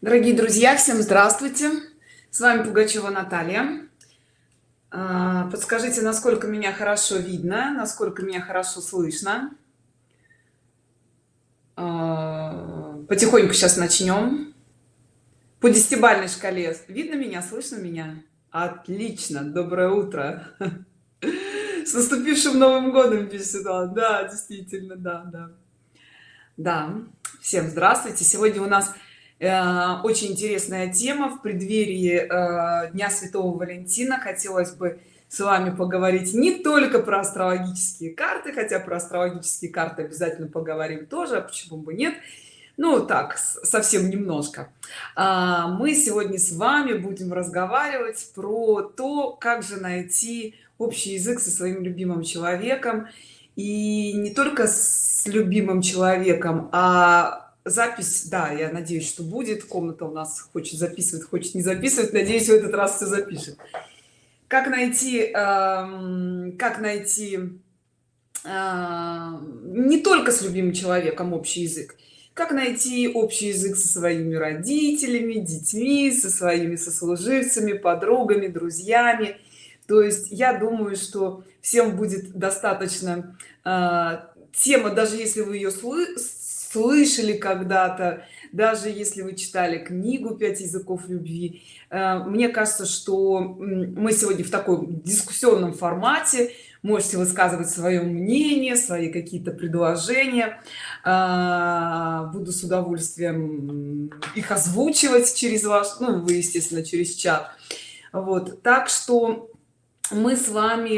дорогие друзья всем здравствуйте. С вами пугачева наталья. А, подскажите насколько меня хорошо видно насколько меня хорошо слышно? А, потихоньку сейчас начнем. По десятибальной шкале. Видно меня слышно меня? Отлично доброе утро. С наступившим новым годом пишет да действительно да да. Да всем здравствуйте. Сегодня у нас очень интересная тема в преддверии э, дня святого валентина. Хотелось бы с вами поговорить не только про астрологические карты хотя про астрологические карты обязательно поговорим тоже а почему бы нет? Ну так совсем немножко. А, мы сегодня с вами будем разговаривать про то как же найти общий язык со своим любимым человеком. И не только с любимым человеком а запись да я надеюсь что будет. Комната у нас хочет записывать хочет не записывать. Надеюсь в этот раз все запишет. Как найти э, как найти э, не только с любимым человеком общий язык как найти общий язык со своими родителями детьми со своими сослуживцами подругами друзьями? То есть я думаю что всем будет достаточно э, тема даже если вы ее слышали когда-то даже если вы читали книгу пять языков любви э, мне кажется что мы сегодня в таком дискуссионном формате. Можете высказывать свое мнение свои какие-то предложения. Э, буду с удовольствием их озвучивать через ваш ну вы естественно через чат. Вот так что мы с вами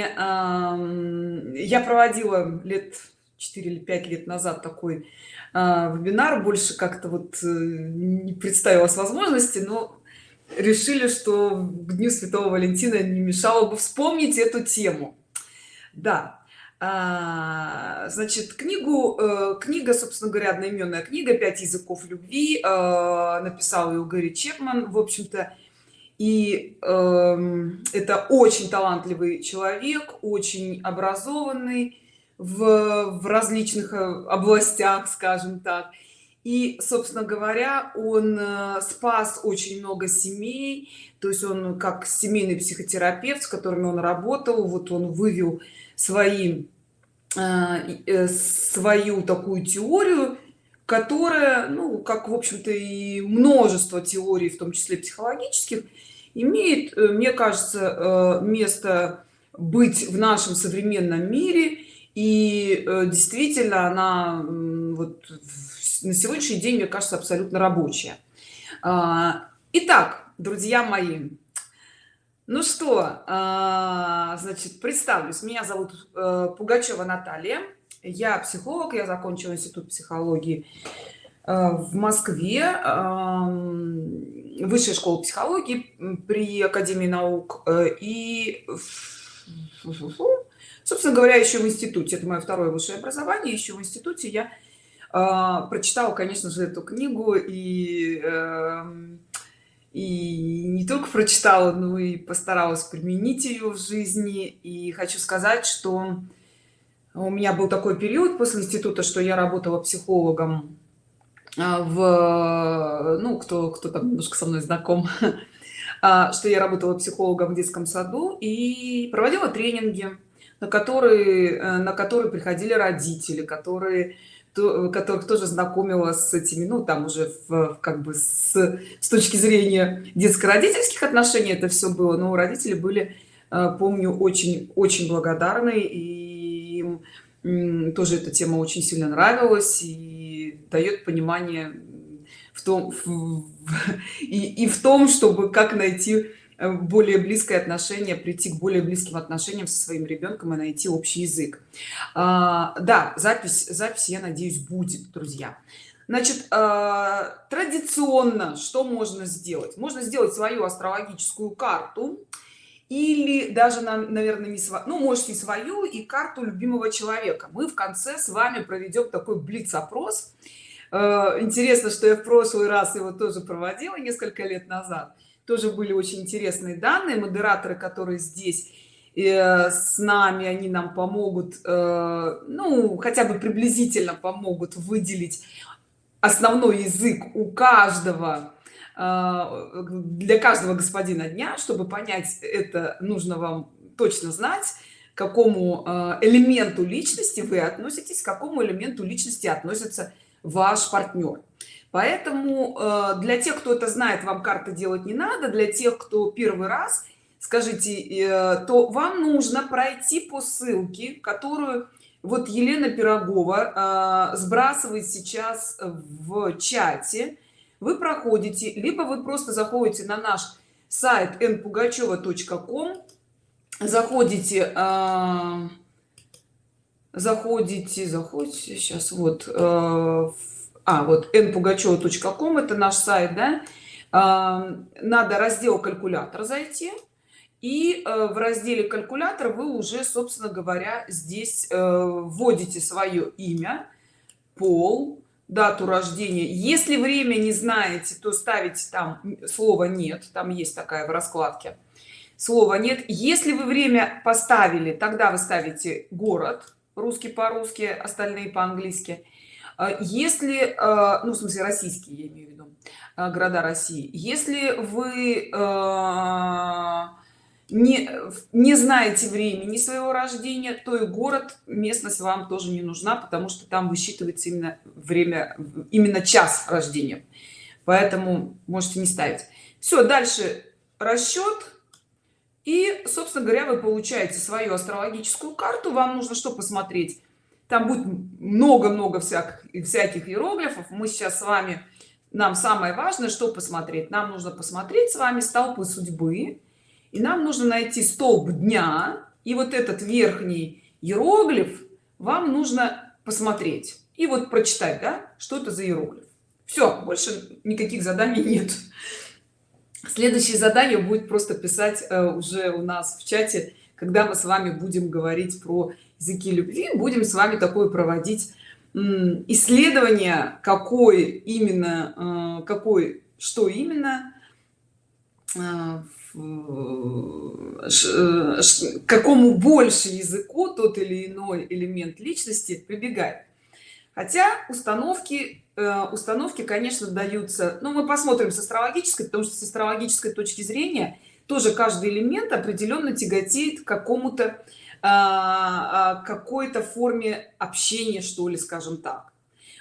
я проводила лет 4 или 5 лет назад такой а, вебинар больше как-то вот э, не представилась возможности но решили что к дню святого валентина не мешало бы вспомнить эту тему. Да а, значит книгу э, книга собственно говоря одноименная книга пять языков любви э, написал ее Гэри Чепман в общем-то. И э, это очень талантливый человек очень образованный в, в различных э, областях скажем так. И собственно говоря он э, спас очень много семей. То есть он как семейный психотерапевт с которыми он работал вот он вывел свои э, свою такую теорию которая ну как в общем-то и множество теорий в том числе психологических имеет мне кажется место быть в нашем современном мире и э, действительно она вот на сегодняшний день мне кажется абсолютно рабочая. А, итак друзья мои ну что а, значит представлюсь. Меня зовут э, пугачева наталья. Я психолог я закончила институт психологии э, в москве. Высшая школа психологии при академии наук и собственно говоря еще в институте. Это мое второе высшее образование. Еще в институте я э, прочитала конечно же эту книгу и э, и не только прочитала но и постаралась применить ее в жизни. И хочу сказать что у меня был такой период после института что я работала психологом а, в ну кто кто там немножко со мной знаком. А, что я работала психологом в детском саду и проводила тренинги на которые э, на которые приходили родители которые то, которых тоже знакомила с этими ну там уже в, как бы с, с точки зрения детско-родительских отношений это все было. Но родители были э, помню очень очень благодарны и им тоже эта тема очень сильно нравилась и дает понимание в том в, и, и в том чтобы как найти Э, более близкое отношение прийти к более близким отношениям со своим ребенком и найти общий язык. А, да запись запись я надеюсь будет друзья. Значит а, традиционно что можно сделать? Можно сделать свою астрологическую карту или даже наверное не свою ну можете свою и карту любимого человека. Мы в конце с вами проведем такой блиц опрос э, интересно что я в прошлый раз его тоже проводила несколько лет назад тоже были очень интересные данные. Модераторы которые здесь э, с нами они нам помогут э, ну хотя бы приблизительно помогут выделить основной язык у каждого а, для каждого господина дня чтобы понять это нужно вам точно знать к какому элементу личности вы относитесь к какому элементу личности относится ваш партнер поэтому а, для тех кто это знает вам карты делать не надо. Для тех кто первый раз скажите э, то вам нужно пройти по ссылке которую вот елена пирогова сбрасывает сейчас в чате. Вы проходите либо вы просто заходите на наш сайт npugacheva.com заходите э, заходите заходите сейчас вот э, а вот npugacheva.com это наш сайт да? Э, надо раздел калькулятор зайти и э, в разделе калькулятор вы уже собственно говоря здесь э, вводите свое имя пол дату рождения. Если время не знаете то ставите там слово нет там есть такая в раскладке слова нет если вы время поставили тогда вы ставите город русский по-русски остальные по-английски. а если а, ну в смысле российские я имею в виду а, города россии если вы не не знаете времени своего рождения то и город местность вам тоже не нужна потому что там высчитывается именно время именно час рождения. Поэтому можете не ставить. Все дальше. Расчет и собственно говоря вы получаете свою астрологическую карту. Вам нужно что посмотреть там будет много-много всяких всяких иероглифов. Мы сейчас с вами нам самое важное что посмотреть. Нам нужно посмотреть с вами столпы судьбы и нам нужно найти столб дня и вот этот верхний иероглиф вам нужно посмотреть и вот прочитать да что это за иероглиф. Все больше никаких заданий нет. Следующее задание будет просто писать э, уже у нас в чате когда мы с вами будем говорить про языки любви будем с вами такое проводить исследование какой именно э, какой что именно э, Э, какому больше языку тот или иной элемент личности прибегает. Хотя установки установки конечно даются но ну, мы посмотрим с астрологической потому что с астрологической точки зрения тоже каждый элемент определенно тяготеет к какому-то какой-то форме общения что ли скажем так.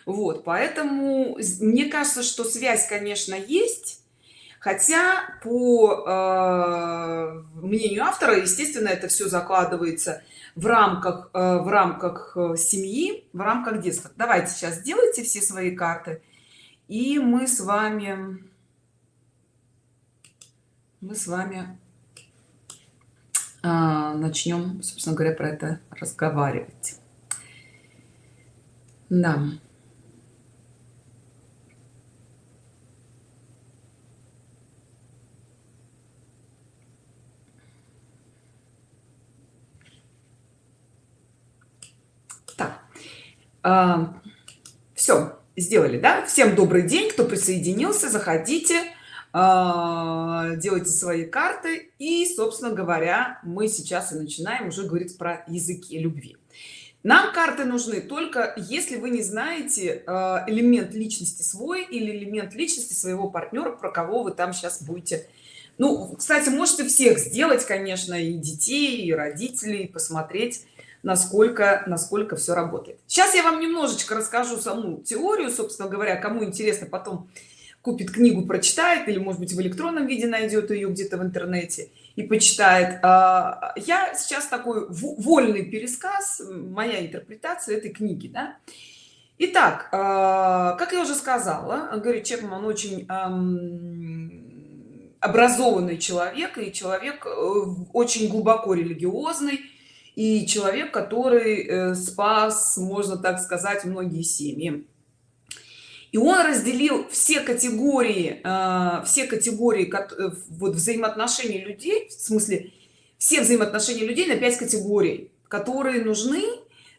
Вот поэтому мне кажется что связь конечно есть хотя по э, мнению автора естественно это все закладывается в рамках э, в рамках э, семьи в рамках детства. Давайте сейчас сделайте все свои карты и мы с вами мы с вами начнем собственно говоря про это разговаривать. Да. А, все сделали да? Всем добрый день кто присоединился заходите. а, делайте свои карты. И собственно говоря мы сейчас и начинаем уже говорить про языки любви. Нам карты нужны только если вы не знаете а, элемент личности свой или элемент личности своего партнера про кого вы там сейчас будете. Ну кстати можете всех сделать конечно и детей и родителей посмотреть насколько насколько все работает. Сейчас я вам немножечко расскажу саму теорию собственно говоря кому интересно потом купит книгу прочитает или может быть в электронном виде найдет ее где-то в интернете и почитает а, я сейчас такой вольный пересказ моя интерпретация этой книги да? Итак, а, как я уже сказала, говорит Чепман очень образованный человек и человек э, очень глубоко религиозный и человек который э, спас можно так сказать многие семьи и он разделил все категории э, все категории э, вот взаимоотношений людей в смысле все взаимоотношения людей на 5 категорий которые нужны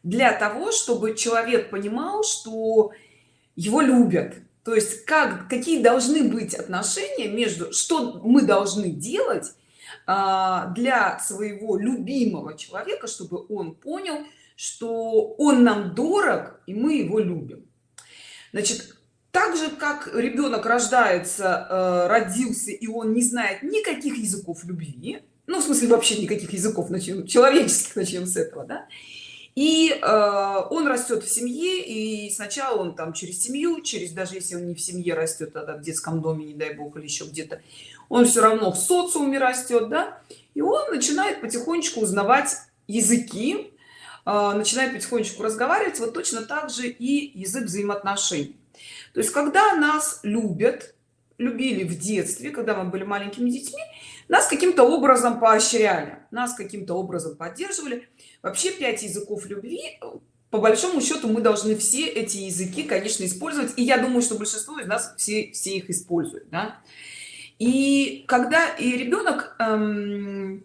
для того чтобы человек понимал что его любят. То есть как какие должны быть отношения между что мы должны делать а, для своего любимого человека чтобы он понял что он нам дорог и мы его любим. Значит так же как ребенок рождается э, родился и он не знает никаких языков любви ну в смысле вообще никаких языков начнем человеческих начнем с этого да и э, он растет в семье и сначала он там через семью через даже если он не в семье растет тогда в детском доме не дай бог или еще где-то он все равно в социуме растет да и он начинает потихонечку узнавать языки э, начинает потихонечку разговаривать. Вот точно так же и язык взаимоотношений то есть когда нас любят любили в детстве когда мы были маленькими детьми нас каким-то образом поощряли нас каким-то образом поддерживали вообще пять языков любви по большому счету мы должны все эти языки конечно использовать и я думаю что большинство из нас все все их используют да? и когда и ребенок эм,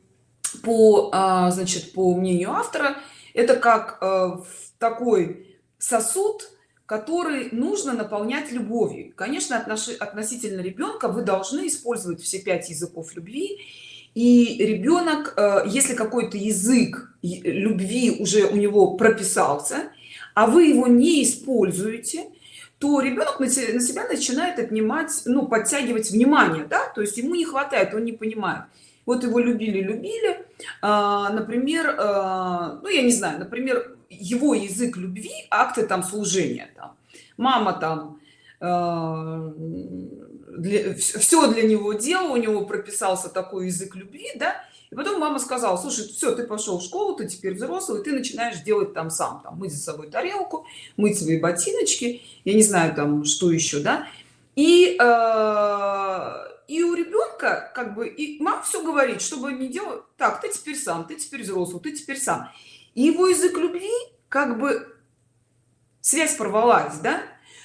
по а, значит по мнению автора это как э, такой сосуд который нужно наполнять любовью. Конечно отнош... относительно ребенка вы должны использовать все пять языков любви. И ребенок э, если какой-то язык любви уже у него прописался а вы его не используете то ребенок на себя начинает отнимать ну подтягивать внимание да? То есть ему не хватает он не понимает. Вот его любили любили а, например а, ну я не знаю например его язык любви акты там служения там. мама там э, для, все для него делал у него прописался такой язык любви да. И потом мама сказала слушай все ты пошел в школу ты теперь взрослый ты начинаешь делать там сам там мыть за собой тарелку мыть свои ботиночки я не знаю там что еще да и э, и у ребенка как бы и мама все говорит чтобы не делать так ты теперь сам ты теперь взрослый ты теперь сам и его язык любви как бы связь порвалась да?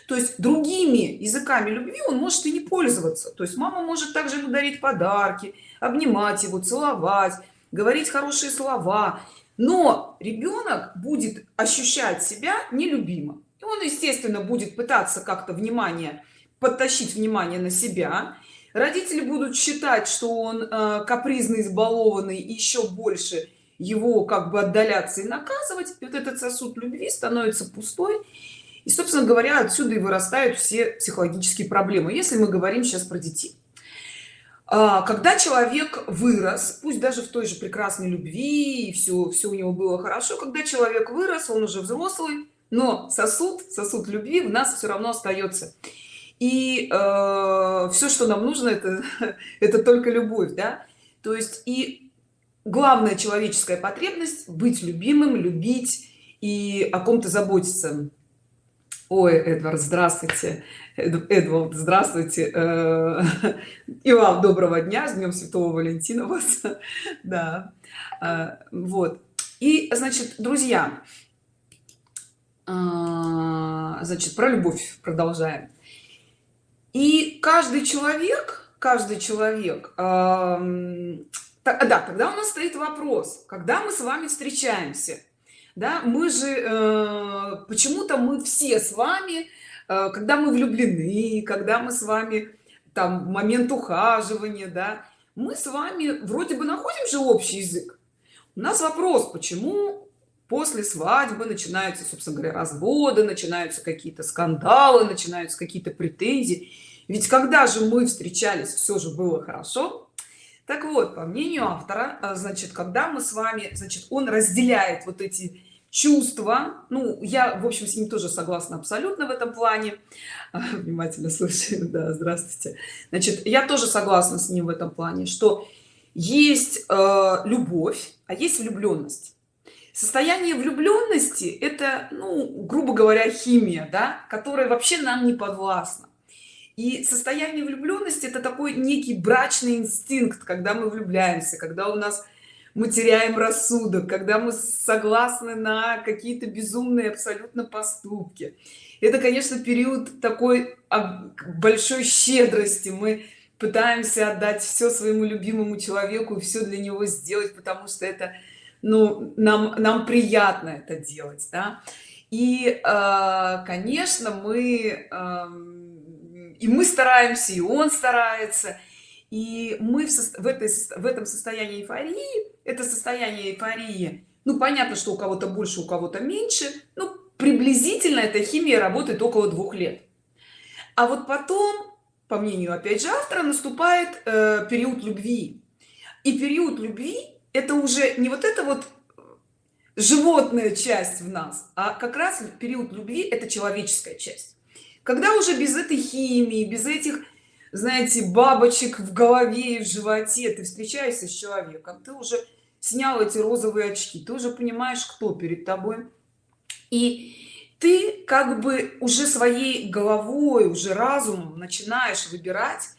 То есть другими языками любви он может и не пользоваться. То есть мама может также дарить подарки обнимать его целовать говорить хорошие слова. Но ребенок будет ощущать себя нелюбимым. И он естественно будет пытаться как-то внимание подтащить внимание на себя. Родители будут считать что он э, капризный избалованный еще больше его как бы отдаляться и наказывать. И вот этот сосуд любви становится пустой. И собственно говоря отсюда и вырастают все психологические проблемы. Если мы говорим сейчас про детей. А, когда человек вырос пусть даже в той же прекрасной любви и все все у него было хорошо когда человек вырос он уже взрослый но сосуд сосуд любви в нас все равно остается и э, все что нам нужно это это только любовь да? То есть и главная человеческая потребность быть любимым любить и о ком-то заботиться. Ой эдвард здравствуйте. Эдвард здравствуйте. Э, и вам доброго дня с днем святого валентина вас. Да. Э, вот. И значит друзья э, значит про любовь продолжаем. И каждый человек каждый человек да тогда у нас стоит вопрос когда мы с вами встречаемся? Да мы же э, почему-то мы все с вами э, когда мы влюблены когда мы с вами там момент ухаживания да мы с вами вроде бы находим же общий язык. У нас вопрос почему после свадьбы начинаются собственно говоря разводы начинаются какие-то скандалы начинаются какие-то претензии? Ведь когда же мы встречались все же было хорошо так вот по мнению автора а, значит когда мы с вами значит он разделяет вот эти чувства ну я в общем с ним тоже согласна абсолютно в этом плане. Внимательно слушаю да здравствуйте. Значит я тоже согласна с ним в этом плане что есть э, любовь а есть влюбленность состояние влюбленности это ну грубо говоря химия да которая вообще нам не подвластна и состояние влюбленности это такой некий брачный инстинкт когда мы влюбляемся когда у нас мы теряем рассудок когда мы согласны на какие-то безумные абсолютно поступки это конечно период такой большой щедрости мы пытаемся отдать все своему любимому человеку все для него сделать потому что это ну нам нам приятно это делать да? и э, конечно мы э, и мы стараемся и он старается. И мы в, в этой в этом состоянии эйфории это состояние эйфории ну понятно что у кого-то больше у кого-то меньше ну приблизительно эта химия работает около двух лет. А вот потом по мнению опять же автора наступает э, период любви. И период любви это уже не вот это вот животная часть в нас а как раз период любви это человеческая часть когда уже без этой химии без этих знаете бабочек в голове и в животе ты встречаешься с человеком ты уже снял эти розовые очки ты уже понимаешь кто перед тобой. И ты как бы уже своей головой уже разумом начинаешь выбирать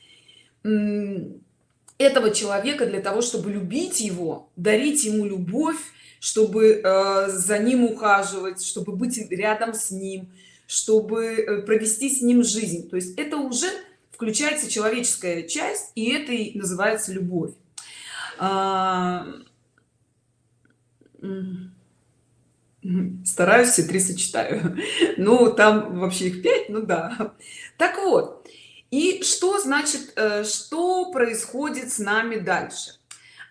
этого человека для того чтобы любить его дарить ему любовь чтобы э, за ним ухаживать чтобы быть рядом с ним чтобы э, провести с ним жизнь. То есть это уже включается человеческая часть и это и называется любовь. А... стараюсь все три сочетаю. Ну там вообще их пять ну да. Так вот и что значит э, что происходит с нами дальше?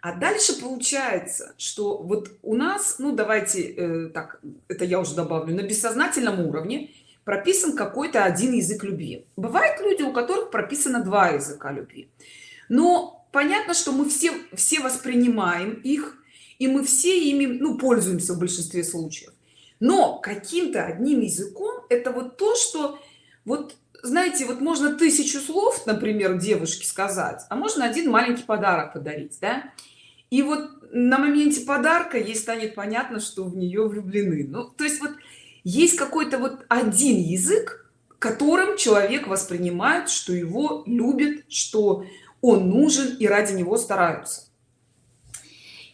А дальше получается что вот у нас ну давайте э, так это я уже добавлю на бессознательном уровне прописан какой-то один язык любви. Бывают люди у которых прописано два языка любви. Но понятно что мы все все воспринимаем их и мы все ими ну пользуемся в большинстве случаев. Но каким-то одним языком это вот то что вот знаете вот можно тысячу слов например девушке сказать а можно один маленький подарок подарить да? И вот на моменте подарка ей станет понятно что в нее влюблены. Ну то есть вот есть какой-то вот один язык которым человек воспринимает что его любят что он нужен и ради него стараются.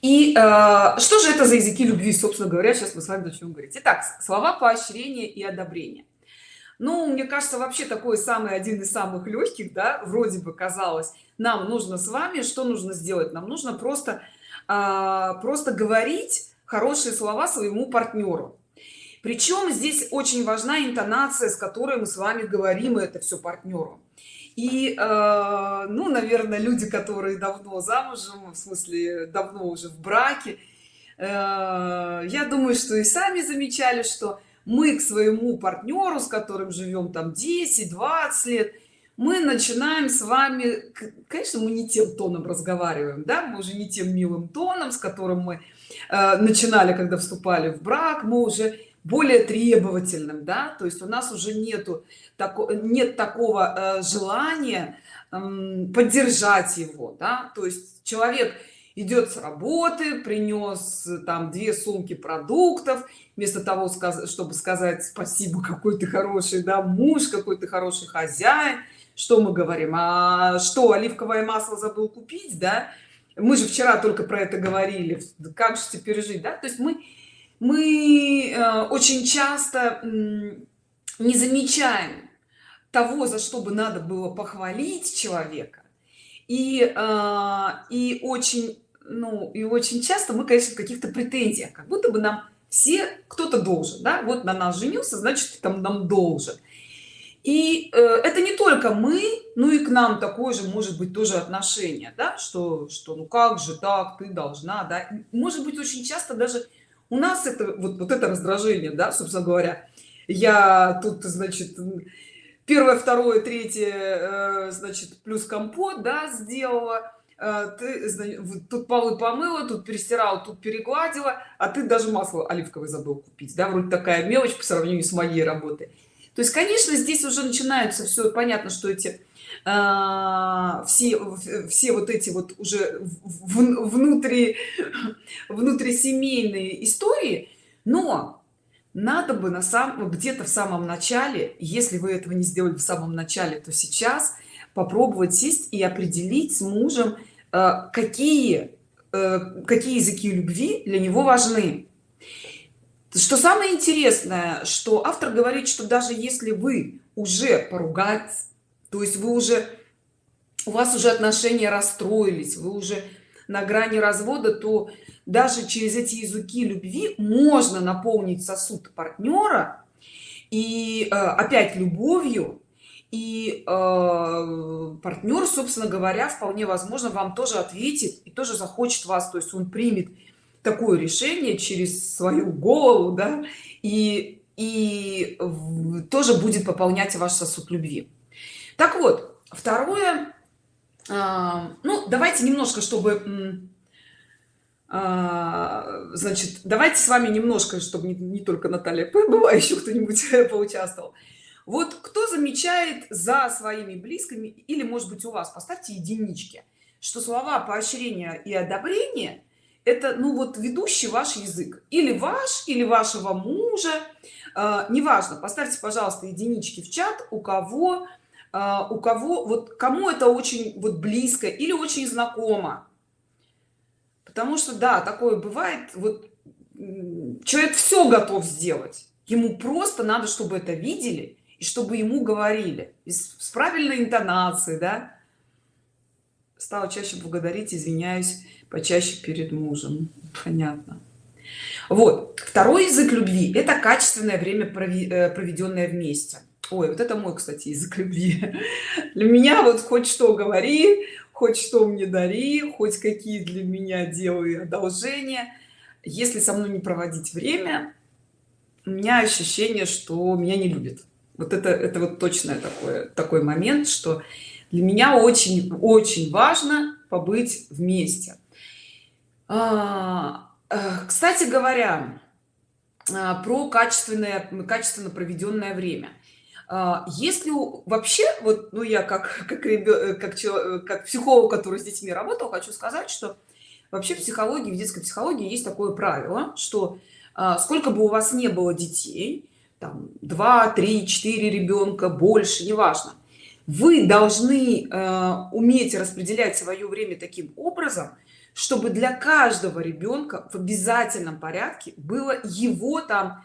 И э, что же это за языки любви собственно говоря сейчас мы с вами начнем говорить? Итак слова поощрения и одобрения. Ну мне кажется вообще такой самый один из самых легких да вроде бы казалось нам нужно с вами что нужно сделать? Нам нужно просто а, просто говорить хорошие слова своему партнеру причем здесь очень важна интонация с которой мы с вами говорим это все партнеру и э, ну наверное люди которые давно замужем в смысле давно уже в браке э, я думаю что и сами замечали что мы к своему партнеру с которым живем там 10 20 лет мы начинаем с вами конечно мы не тем тоном разговариваем да мы уже не тем милым тоном с которым мы э, начинали когда вступали в брак мы уже более требовательным да то есть у нас уже нету тако, нет такого э, желания э, поддержать его да. То есть человек идет с работы принес там две сумки продуктов вместо того чтобы сказать спасибо какой ты хороший да муж какой ты хороший хозяин что мы говорим? А что оливковое масло забыл купить да? Мы же вчера только про это говорили. Как же теперь жить да? То есть мы мы э, очень часто не замечаем того за что бы надо было похвалить человека. И э, и очень ну и очень часто мы конечно в каких-то претензиях как будто бы нам все кто-то должен да вот на нас женился значит там нам должен. И э, это не только мы ну и к нам такое же может быть тоже отношение да что что ну как же так ты должна да. Может быть очень часто даже у нас это вот вот это раздражение да собственно говоря. Я тут значит первое второе третье э, значит плюс компот да сделала. Э, ты тут полы помыла тут перестирала тут перегладила а ты даже масло оливковое забыл купить да вроде такая мелочь по сравнению с моей работой. То есть конечно здесь уже начинаются все понятно что эти э, все все вот эти вот уже внутри внутрисемейные истории но надо бы на самом где-то в самом начале если вы этого не сделали в самом начале то сейчас попробовать сесть и определить с мужем э, какие э, какие языки любви для него важны. Что самое интересное что автор говорит что даже если вы уже поругать то есть вы уже у вас уже отношения расстроились вы уже на грани развода то даже через эти языки любви можно наполнить сосуд партнера и э, опять любовью. И э, партнер собственно говоря вполне возможно вам тоже ответит и тоже захочет вас. То есть он примет такое решение через свою голову да и и тоже будет пополнять ваш сосуд любви так вот второе а, ну давайте немножко чтобы а, значит давайте с вами немножко чтобы не, не только наталья была еще кто-нибудь поучаствовал. Вот кто замечает за своими близкими или может быть у вас поставьте единички что слова поощрения и одобрения это ну вот ведущий ваш язык. Или ваш или вашего мужа. Э, неважно поставьте пожалуйста единички в чат у кого у кого вот кому это очень вот близко или очень знакомо? Потому что да такое бывает вот человек все готов сделать. Ему просто надо чтобы это видели и чтобы ему говорили. С правильной интонацией да. Стала чаще благодарить извиняюсь почаще перед мужем. Понятно. Вот. Второй язык любви это качественное время э, проведенное вместе ой вот это мой кстати язык любви. Для меня вот хоть что говори хоть что мне дари хоть какие для меня делай одолжения. Если со мной не проводить время у меня ощущение что меня не любит вот это это вот точное такое такой момент что для меня очень очень важно побыть вместе. А, э, кстати говоря а, про качественное качественно проведенное время если вообще вот ну я как как как, как психолог который с детьми работал хочу сказать что вообще в психологии в детской психологии есть такое правило что а, сколько бы у вас не было детей там 2 3 4 ребенка больше неважно вы должны э, уметь распределять свое время таким образом чтобы для каждого ребенка в обязательном порядке было его там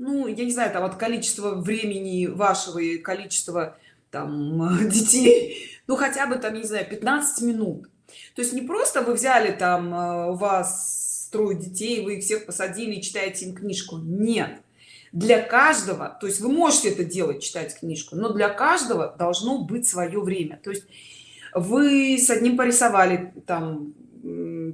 ну я не знаю там от количества времени вашего и количества там детей. Ну хотя бы там не знаю 15 минут. То есть не просто вы взяли там э, у вас трое детей вы их всех посадили и читаете им книжку. Нет. Для каждого то есть вы можете это делать читать книжку но для каждого должно быть свое время. То есть вы с одним порисовали там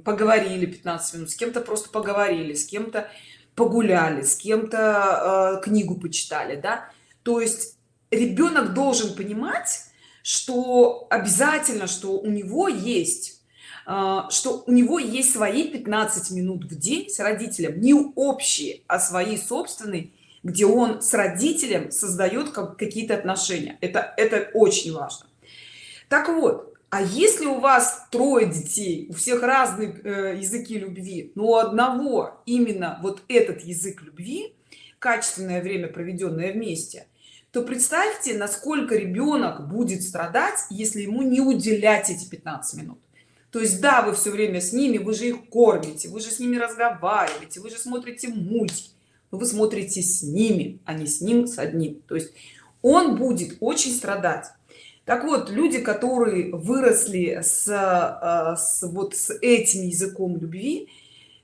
поговорили 15 минут с кем-то просто поговорили с кем-то погуляли с кем-то э, книгу почитали да. То есть ребенок должен понимать что обязательно что у него есть э, что у него есть свои 15 минут в день с родителем не общие а свои собственные где он с родителем создает какие-то отношения. Это это очень важно. Так вот а если у вас трое детей у всех разные э, языки любви но у одного именно вот этот язык любви качественное время проведенное вместе то представьте насколько ребенок будет страдать если ему не уделять эти 15 минут. То есть да вы все время с ними вы же их кормите вы же с ними разговариваете вы же смотрите мультики вы смотрите с ними а не с ним с одним. То есть он будет очень страдать так вот люди которые выросли с, э, с вот с этим языком любви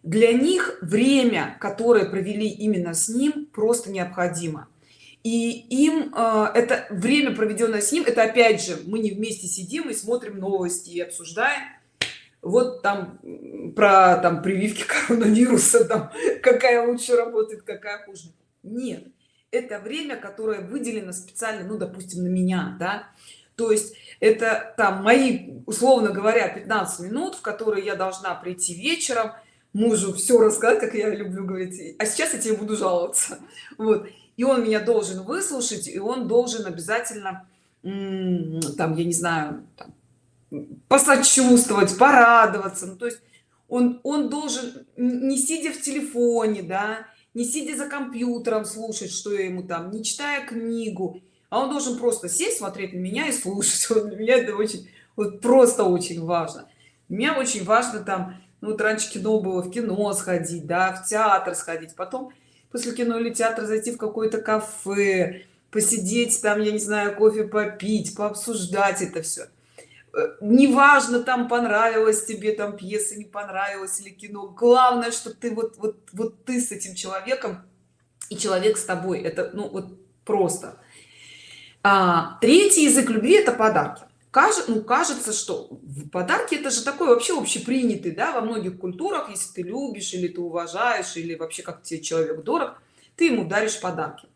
для них время которое провели именно с ним просто необходимо. И им э, это время проведенное с ним это опять же мы не вместе сидим и смотрим новости и обсуждаем. Вот там про там прививки коронавируса там какая лучше работает какая хуже. Нет это время которое выделено специально ну допустим на меня да то есть это там мои условно говоря 15 минут в которые я должна прийти вечером мужу все рассказать как я люблю говорить. А сейчас я тебе буду жаловаться. Вот. И он меня должен выслушать и он должен обязательно там я не знаю там, посочувствовать порадоваться. Ну, то есть он он должен не сидя в телефоне да не сидя за компьютером слушать что я ему там не читая книгу а он должен просто сесть смотреть на меня и слушать. Вот для меня это очень вот просто очень важно. Меня очень важно там ну вот раньше кино было в кино сходить да в театр сходить. Потом после кино или театра зайти в какое-то кафе посидеть там я не знаю кофе попить пообсуждать это все э, неважно там понравилось тебе там пьеса не понравилась или кино. Главное что ты вот вот вот ты с этим человеком и человек с тобой. Это ну вот просто а, третий язык любви это подарки. Кажется ну кажется что подарки это же такой вообще общепринятый да во многих культурах. Если ты любишь или ты уважаешь или вообще как тебе человек дорог ты ему даришь подарки.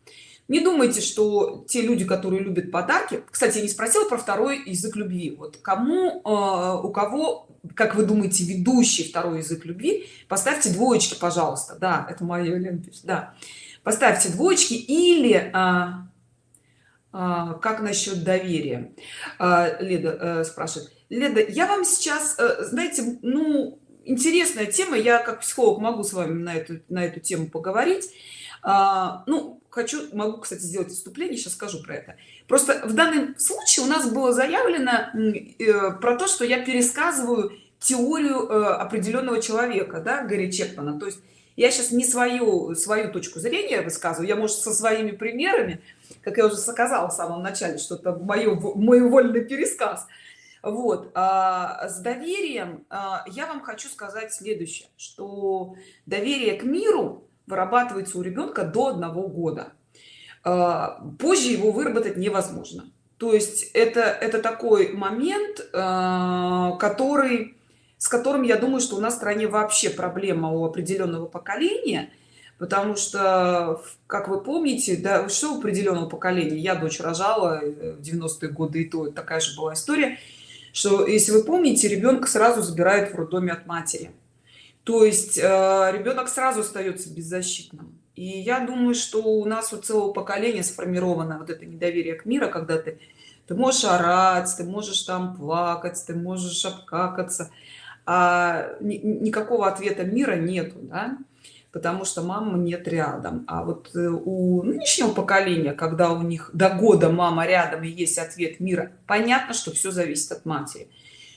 Не думайте что те люди которые любят подарки кстати я не спросила про второй язык любви. Вот кому э, у кого как вы думаете ведущий второй язык любви? Поставьте двоечки пожалуйста. Да это мое ленточка да. Поставьте двоечки или а, как насчет доверия? А, леда а, спрашивает. Леда я вам сейчас а, знаете ну интересная тема я как психолог могу с вами на эту на эту тему поговорить. А, ну хочу могу кстати сделать вступление сейчас скажу про это. Просто в данном случае у нас было заявлено э, про то что я пересказываю теорию э, определенного человека да гарри чекмана то есть я сейчас не свою свою точку зрения высказываю я может со своими примерами как я уже сказала в самом начале что это мое мой вольный пересказ. Вот а, с доверием а, я вам хочу сказать следующее что доверие к миру вырабатывается у ребенка до одного года. А, позже его выработать невозможно. То есть это это такой момент который с которым я думаю что у нас в стране вообще проблема у определенного поколения потому что как вы помните да что у определенного поколения. Я дочь рожала э, в 90-е годы и то такая же была история что если вы помните ребенка сразу забирают в роддоме от матери. То есть э, ребенок сразу остается беззащитным. И я думаю что у нас у целого поколения сформировано вот это недоверие к миру когда ты ты можешь орать ты можешь там плакать ты можешь обкакаться а никакого ответа мира нету да? потому что мама нет рядом. А вот э, у нынешнего поколения когда у них до года мама рядом и есть ответ мира понятно что все зависит от матери.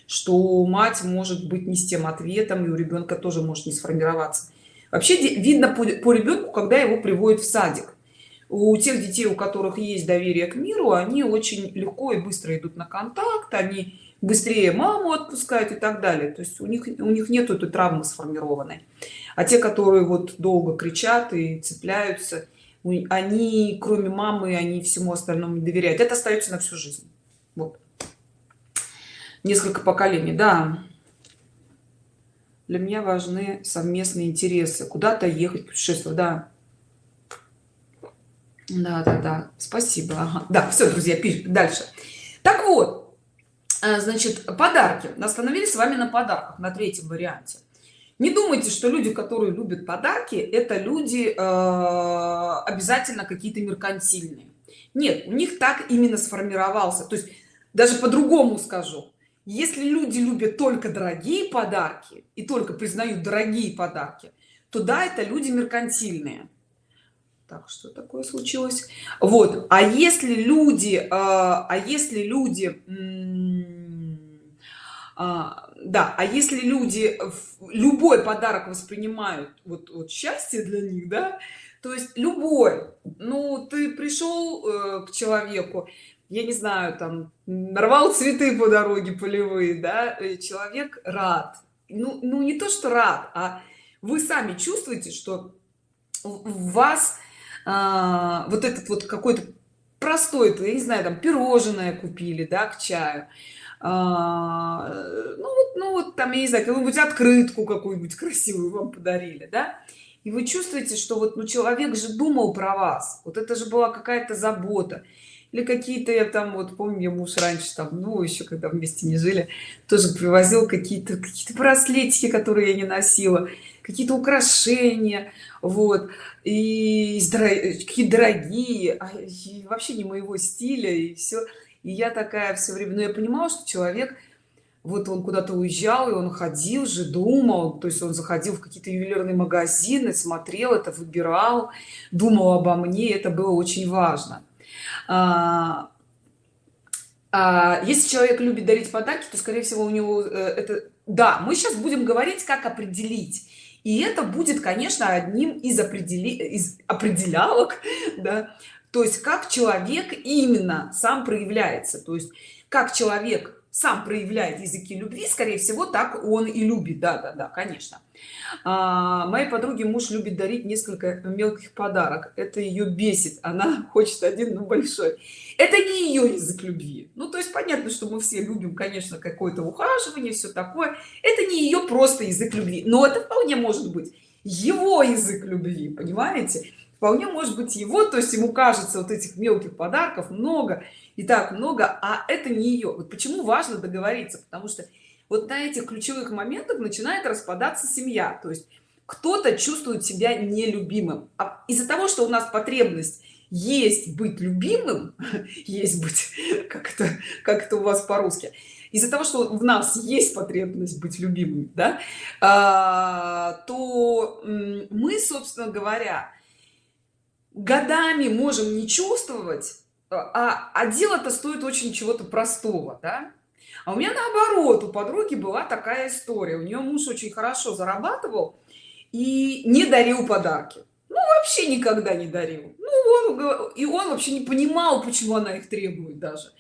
Что мать может быть не с тем ответом и у ребенка тоже может не сформироваться. Вообще видно по, по ребенку когда его приводят в садик. У тех детей у которых есть доверие к миру они очень легко и быстро идут на контакт они быстрее маму отпускают и так далее. То есть у них у них нет этой травмы сформированной. А те которые вот долго кричат и цепляются они кроме мамы они всему остальному не доверяют. Это остается на всю жизнь. Вот. Несколько поколений. Да. Для меня важны совместные интересы. Куда-то ехать путешествовать. Да. Да да да. Спасибо. Ага. да все друзья пишем дальше. Так вот значит подарки. Остановились с вами на подарках на третьем варианте. Не думайте что люди которые любят подарки это люди э, обязательно какие-то меркантильные. Нет у них так именно сформировался. То есть даже по-другому скажу. Если люди любят только дорогие подарки и только признают дорогие подарки то да это люди меркантильные. Так что такое случилось? Вот. А если люди э, а если люди а, да а если люди любой подарок воспринимают вот, вот счастье для них да то есть любой ну ты пришел э, к человеку я не знаю там нарвал цветы по дороге полевые да человек рад. Ну, ну не то что рад а вы сами чувствуете что в вас а, вот этот вот какой-то простой я не знаю там пирожное купили да к чаю а, ну вот ну вот там я не знаю какую-нибудь открытку какую-нибудь красивую вам подарили да? И вы чувствуете что вот ну человек же думал про вас. Вот это же была какая-то забота. Или какие-то я там вот помню я муж раньше там ну еще когда вместе не жили тоже привозил какие-то какие-то браслетики которые я не носила какие-то украшения вот. И какие дорогие а, и вообще не моего стиля и все и я такая все время но я понимала что человек вот он куда-то уезжал и он ходил же думал. То есть он заходил в какие-то ювелирные магазины смотрел это выбирал думал обо мне это было очень важно. А, а, если человек любит дарить подарки то скорее всего у него э, это да мы сейчас будем говорить как определить. И это будет конечно одним из определи из определялок да то есть как человек именно сам проявляется то есть как человек сам проявляет языки любви скорее всего так он и любит. Да да да конечно. А, моей подруге муж любит дарить несколько мелких подарок. Это ее бесит. Она хочет один но большой. Это не ее язык любви. Ну то есть понятно что мы все любим конечно какое-то ухаживание все такое. Это не ее просто язык любви. Но это вполне может быть его язык любви понимаете вполне может быть его то есть ему кажется вот этих мелких подарков много и так много а это не ее вот почему важно договориться? Потому что вот на этих ключевых моментах начинает распадаться семья. То есть кто-то чувствует себя нелюбимым. А из-за того что у нас потребность есть быть любимым есть быть как это как это у вас по-русски из-за того что в нас есть потребность быть любимым да а, то мы собственно говоря годами можем не чувствовать а, а дело-то стоит очень чего-то простого да? а у меня наоборот у подруги была такая история. У нее муж очень хорошо зарабатывал и не дарил подарки. Ну вообще никогда не дарил. Ну он и он вообще не понимал почему она их требует даже.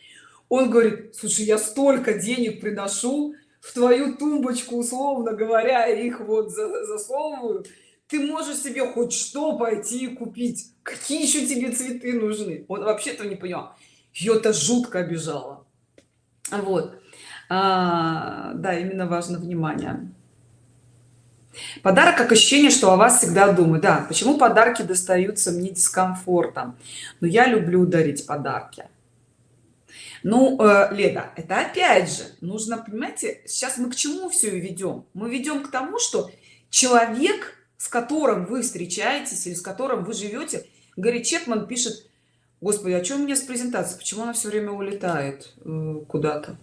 Он говорит слушай я столько денег приношу в твою тумбочку условно говоря их вот засовываю ты можешь себе хоть что пойти и купить? Какие еще тебе цветы нужны? Он вообще этого не понял ее это жутко обижало. Вот. А, да именно важно внимание. Подарок как ощущение что о вас всегда думаю да почему подарки достаются мне дискомфортом? Но я люблю дарить подарки. Ну э, леда это опять же нужно понимаете сейчас мы к чему все ведем мы ведем к тому что человек с которым вы встречаетесь или с которым вы живете. Гарри Чепман пишет господи а что у меня с презентацией? Почему она все время улетает э, куда-то?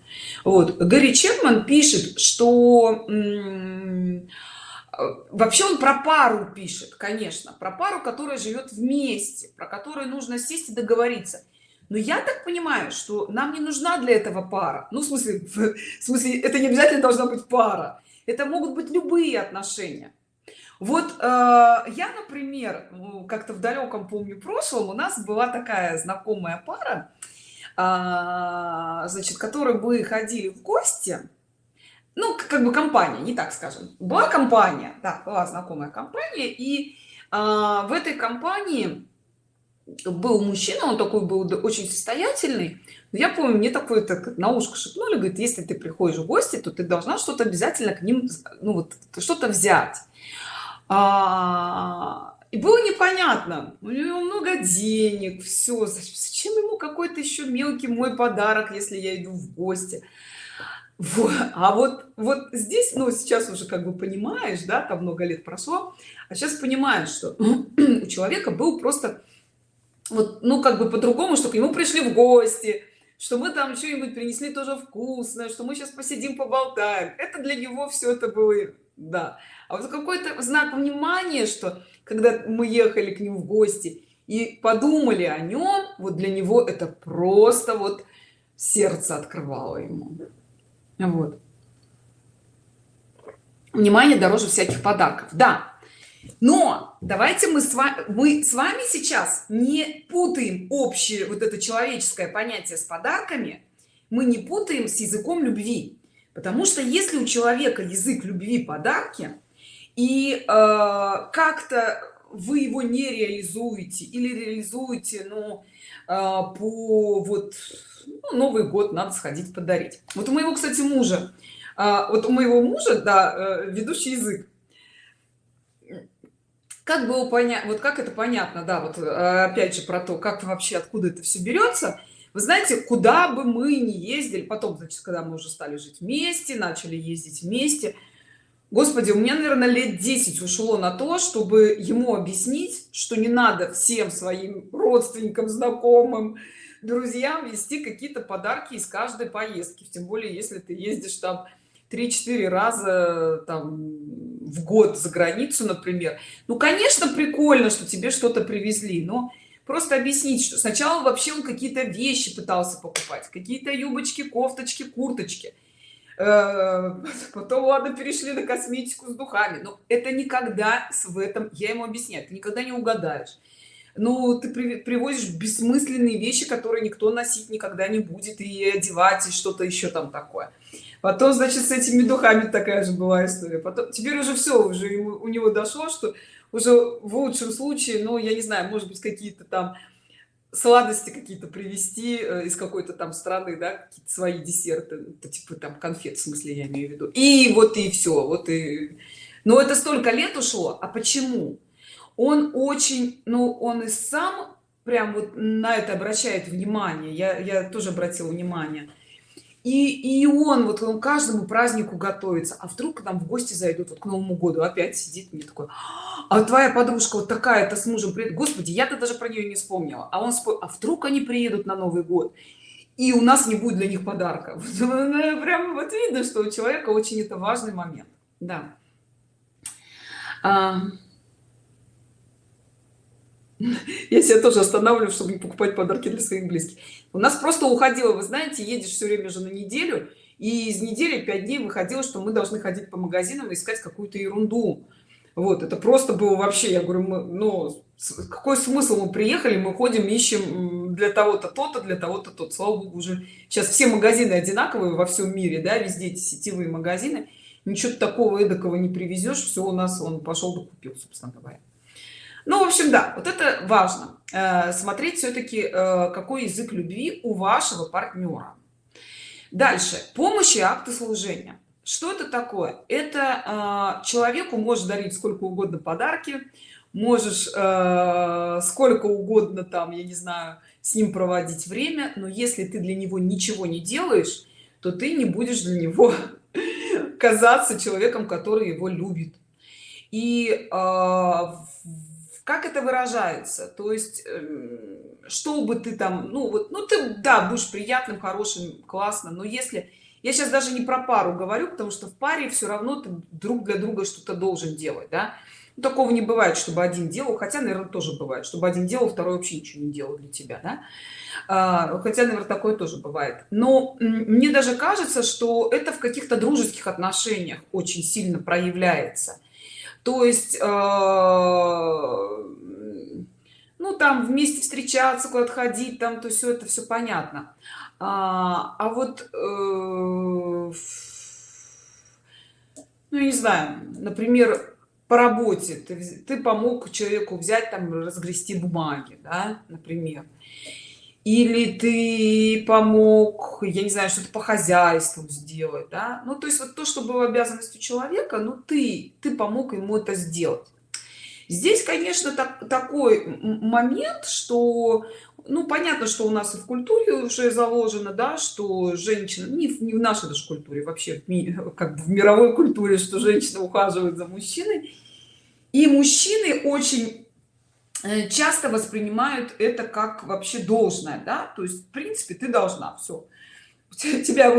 Вот. Гарри Чепман пишет что вообще он про пару пишет конечно про пару которая живет вместе про которую нужно сесть и договориться. Но я так понимаю что нам не нужна для этого пара. Ну в смысле в смысле это не обязательно должна быть пара. Это могут быть любые отношения вот э, я например как-то в далеком помню прошлом у нас была такая знакомая пара э, значит которые бы ходили в гости ну как бы компания не так скажем. Была компания да была знакомая компания и а, в этой компании был мужчина он такой был очень состоятельный. Я помню мне такое так на ушко шепнули говорит если ты приходишь в гости то ты должна что-то обязательно к ним ну вот что-то взять а, и было непонятно. У него много денег все зачем ему какой-то еще мелкий мой подарок если я иду в гости? Вот. а вот вот здесь ну сейчас уже как бы понимаешь да там много лет прошло а сейчас понимаешь что у человека был просто вот ну как бы по-другому что к нему пришли в гости что мы там что-нибудь принесли тоже вкусное что мы сейчас посидим поболтаем. Это для него все это было да. А вот какой-то знак внимания что когда мы ехали к нему в гости и подумали о нем вот для него это просто вот сердце открывало ему. Вот. Внимание дороже всяких подарков. Да. Но давайте мы с вами мы с вами сейчас не путаем общее вот это человеческое понятие с подарками. Мы не путаем с языком любви потому что если у человека язык любви подарки и э, как-то вы его не реализуете или реализуете ну э, по вот ну, новый год надо сходить подарить. Вот у моего кстати мужа а, вот у моего мужа да э, ведущий язык. Как было понять вот как это понятно да вот э, опять же про то как вообще откуда это все берется вы знаете куда бы мы не ездили потом значит когда мы уже стали жить вместе начали ездить вместе господи у меня наверное лет 10 ушло на то чтобы ему объяснить что не надо всем своим родственникам знакомым друзьям вести какие-то подарки из каждой поездки тем более если ты ездишь там 3-4 раза там в год за границу например. Ну конечно прикольно что тебе что-то привезли но просто объяснить что сначала вообще он какие-то вещи пытался покупать. Какие-то юбочки кофточки курточки. Э, потом ладно перешли на косметику с духами. Но это никогда в этом я ему объясняю ты никогда не угадаешь. Ну ты привозишь бессмысленные вещи которые никто носить никогда не будет и одевать и что-то еще там такое. Потом значит с этими духами такая же была история. Потом теперь уже все уже у него дошло что уже в лучшем случае ну я не знаю может быть какие-то там сладости какие-то привезти э, из какой-то там страны да свои десерты это типа там конфет в смысле я имею в виду. И вот и все вот и но это столько лет ушло а почему? Он очень ну он и сам прям вот на это обращает внимание. Я я тоже обратила внимание и и он вот он каждому празднику готовится. А вдруг к нам в гости зайдут вот к новому году опять сидит мне такой а твоя подружка вот такая-то с мужем приедет? Господи я-то даже про нее не вспомнила. А он спо... а вдруг они приедут на новый год и у нас не будет для них подарка? Ну, прям вот видно что у человека очень это важный момент. Да. А... я себя тоже останавливаю чтобы не покупать подарки для своих близких. У нас просто уходило вы знаете едешь все время же на неделю и из недели 5 дней выходило что мы должны ходить по магазинам и искать какую-то ерунду. Вот это просто было вообще я говорю мы, ну какой смысл? Мы приехали мы ходим ищем для того-то то-то для того-то тот слава богу уже сейчас все магазины одинаковые во всем мире да везде эти сетевые магазины. Ничего такого эдакого не привезешь все у нас он пошел докупил собственно говоря ну в общем да вот это важно. Э, смотреть все-таки э, какой язык любви у вашего партнера дальше. Помощи акты служения. Что это такое? Это э, человеку может дарить сколько угодно подарки можешь сколько угодно там я не знаю с ним проводить время но если ты для него ничего не делаешь то ты не будешь для него казаться человеком который его любит. И э, как это выражается то есть эм, что бы ты там ну вот ну ты да будешь приятным хорошим классно но если я сейчас даже не про пару говорю потому что в паре все равно ты друг для друга что-то должен делать да? ну, такого не бывает чтобы один делал хотя наверное тоже бывает чтобы один делал второй вообще ничего не делал для тебя да? а, хотя наверное такое тоже бывает но мне даже кажется что это в каких-то дружеских отношениях очень сильно проявляется то есть э, ну там вместе встречаться куда-то ходить там то все это все понятно. А, а вот э, ну не знаю например по работе ты, ты помог человеку взять там разгрести бумаги да, например или ты помог я не знаю что-то по хозяйству сделать да? ну то есть вот то что было обязанностью человека ну ты ты помог ему это сделать здесь конечно так, такой момент что ну понятно что у нас и в культуре уже заложено да что женщина не, не в нашей даже культуре вообще в, как бы в мировой культуре что женщина ухаживает за мужчиной и мужчины очень часто воспринимают это как вообще должное да? То есть в принципе ты должна все тебя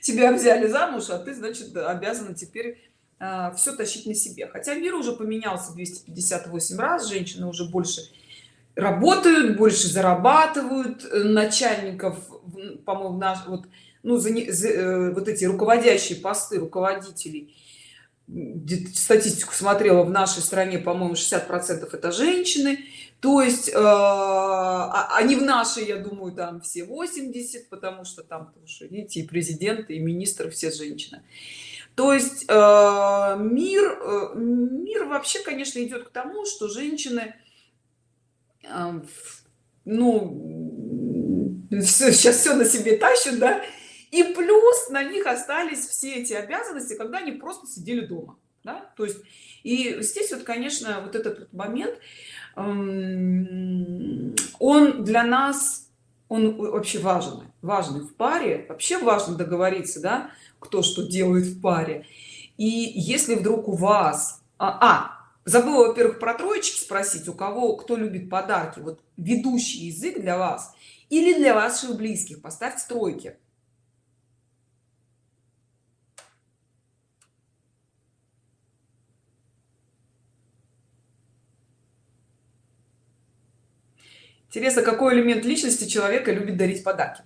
тебя взяли замуж а ты значит обязана теперь э, все тащить на себе. Хотя мир уже поменялся 258 раз женщины уже больше работают больше зарабатывают э, начальников по-моему наш вот ну за, за вот эти руководящие посты руководителей статистику смотрела в нашей стране по-моему 60 процентов это женщины. То есть э, а, они в нашей я думаю там все 80 потому что там тоже видите и президенты и министры все женщины. То есть э, мир э, мир вообще конечно идет к тому что женщины ну сейчас все на себе тащат да и плюс на них остались все эти обязанности когда они просто сидели дома да? то есть и здесь вот конечно вот этот момент эм, он для нас он вообще важен важный в паре вообще важно договориться да кто что делает в паре и если вдруг у вас а, а забыла во-первых про троечки спросить у кого кто любит подарки вот ведущий язык для вас или для ваших близких поставьте тройки интересно какой элемент личности человека любит дарить подарки?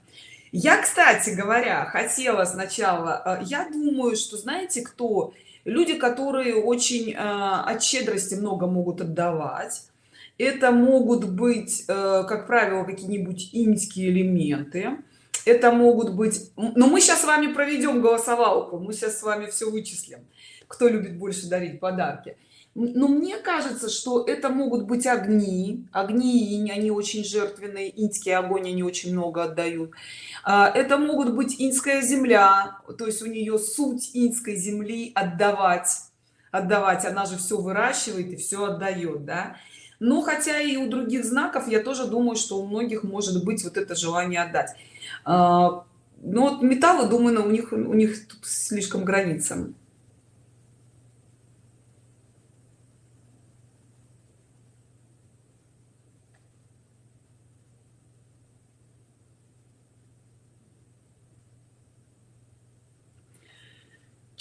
Я кстати говоря хотела сначала э, я думаю что знаете кто? Люди которые очень э, от щедрости много могут отдавать. Это могут быть э, как правило какие-нибудь иньские элементы. Это могут быть но мы сейчас с вами проведем голосовалку мы сейчас с вами все вычислим кто любит больше дарить подарки но мне кажется что это могут быть огни. Огни они очень жертвенные инский огонь они очень много отдают. А, это могут быть инская земля то есть у нее суть инской земли отдавать. Отдавать она же все выращивает и все отдает да. Но хотя и у других знаков я тоже думаю что у многих может быть вот это желание отдать. А, но вот металлы думаю у них у них слишком граница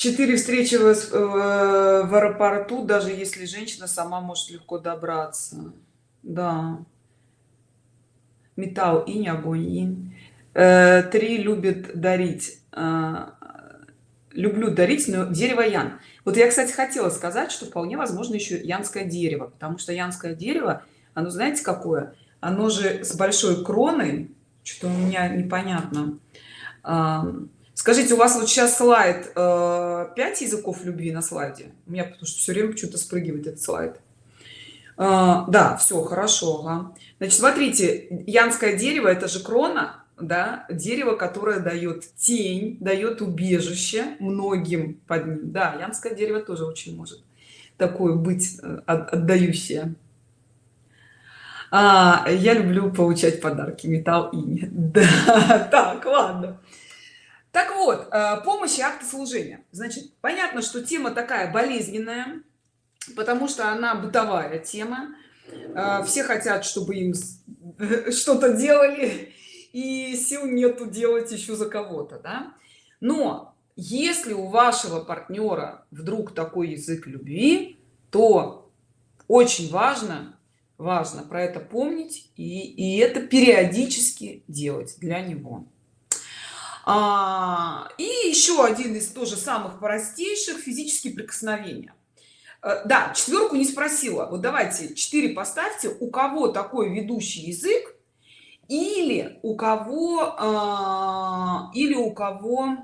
4 встречи в, э, в аэропорту даже если женщина сама может легко добраться. Да. Металл инь огонь инь. Э, три любит дарить. Э, люблю дарить но дерево ян. Вот я кстати хотела сказать что вполне возможно еще янское дерево потому что янское дерево оно знаете какое? Оно же с большой кроной что-то у меня непонятно скажите у вас вот сейчас слайд э, 5 языков любви на слайде? У меня потому что все время почему-то спрыгивает этот слайд. А, да все хорошо ага. значит смотрите янское дерево это же крона да дерево которое дает тень дает убежище многим под ним. Да янское дерево тоже очень может такое быть э, отдающее. А, я люблю получать подарки металл и да так ладно так вот э, помощь и акты служения. Значит понятно что тема такая болезненная потому что она бытовая тема. Э, все хотят чтобы им что-то делали и сил нету делать еще за кого-то да? но если у вашего партнера вдруг такой язык любви то очень важно важно про это помнить и, и это периодически делать для него а, и еще один из тоже самых простейших физические прикосновения. Э, да четверку не спросила. Вот давайте 4 поставьте. У кого такой ведущий язык? Или у кого а, или у кого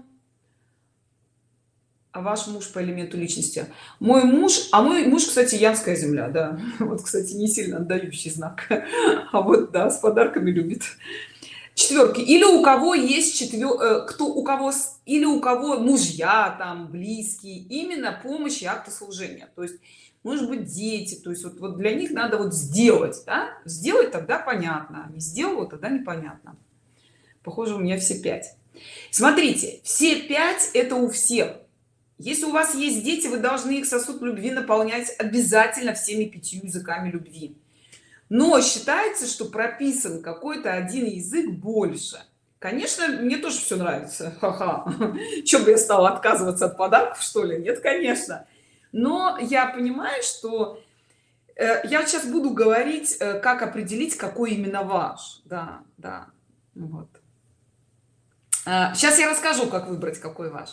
а ваш муж по элементу личности? Мой муж а мой муж кстати янская земля да. Вот кстати не сильно отдающий знак. А вот да с подарками любит четверки. Или у кого есть четвер э, кто у кого или у кого мужья там близкие именно помощь и акты служения. То есть может быть дети. То есть вот, вот для них надо вот сделать да? сделать тогда понятно не сделал тогда непонятно. Похоже у меня все пять. Смотрите все пять это у всех. Если у вас есть дети вы должны их сосуд любви наполнять обязательно всеми пятью языками любви но считается что прописан какой-то один язык больше. Конечно мне тоже все нравится. Ха-ха. Чем бы я стала отказываться от подарков что ли? Нет конечно. Но я понимаю что э, я сейчас буду говорить э, как определить какой именно ваш. Да да. Вот. Сейчас я расскажу как выбрать какой ваш.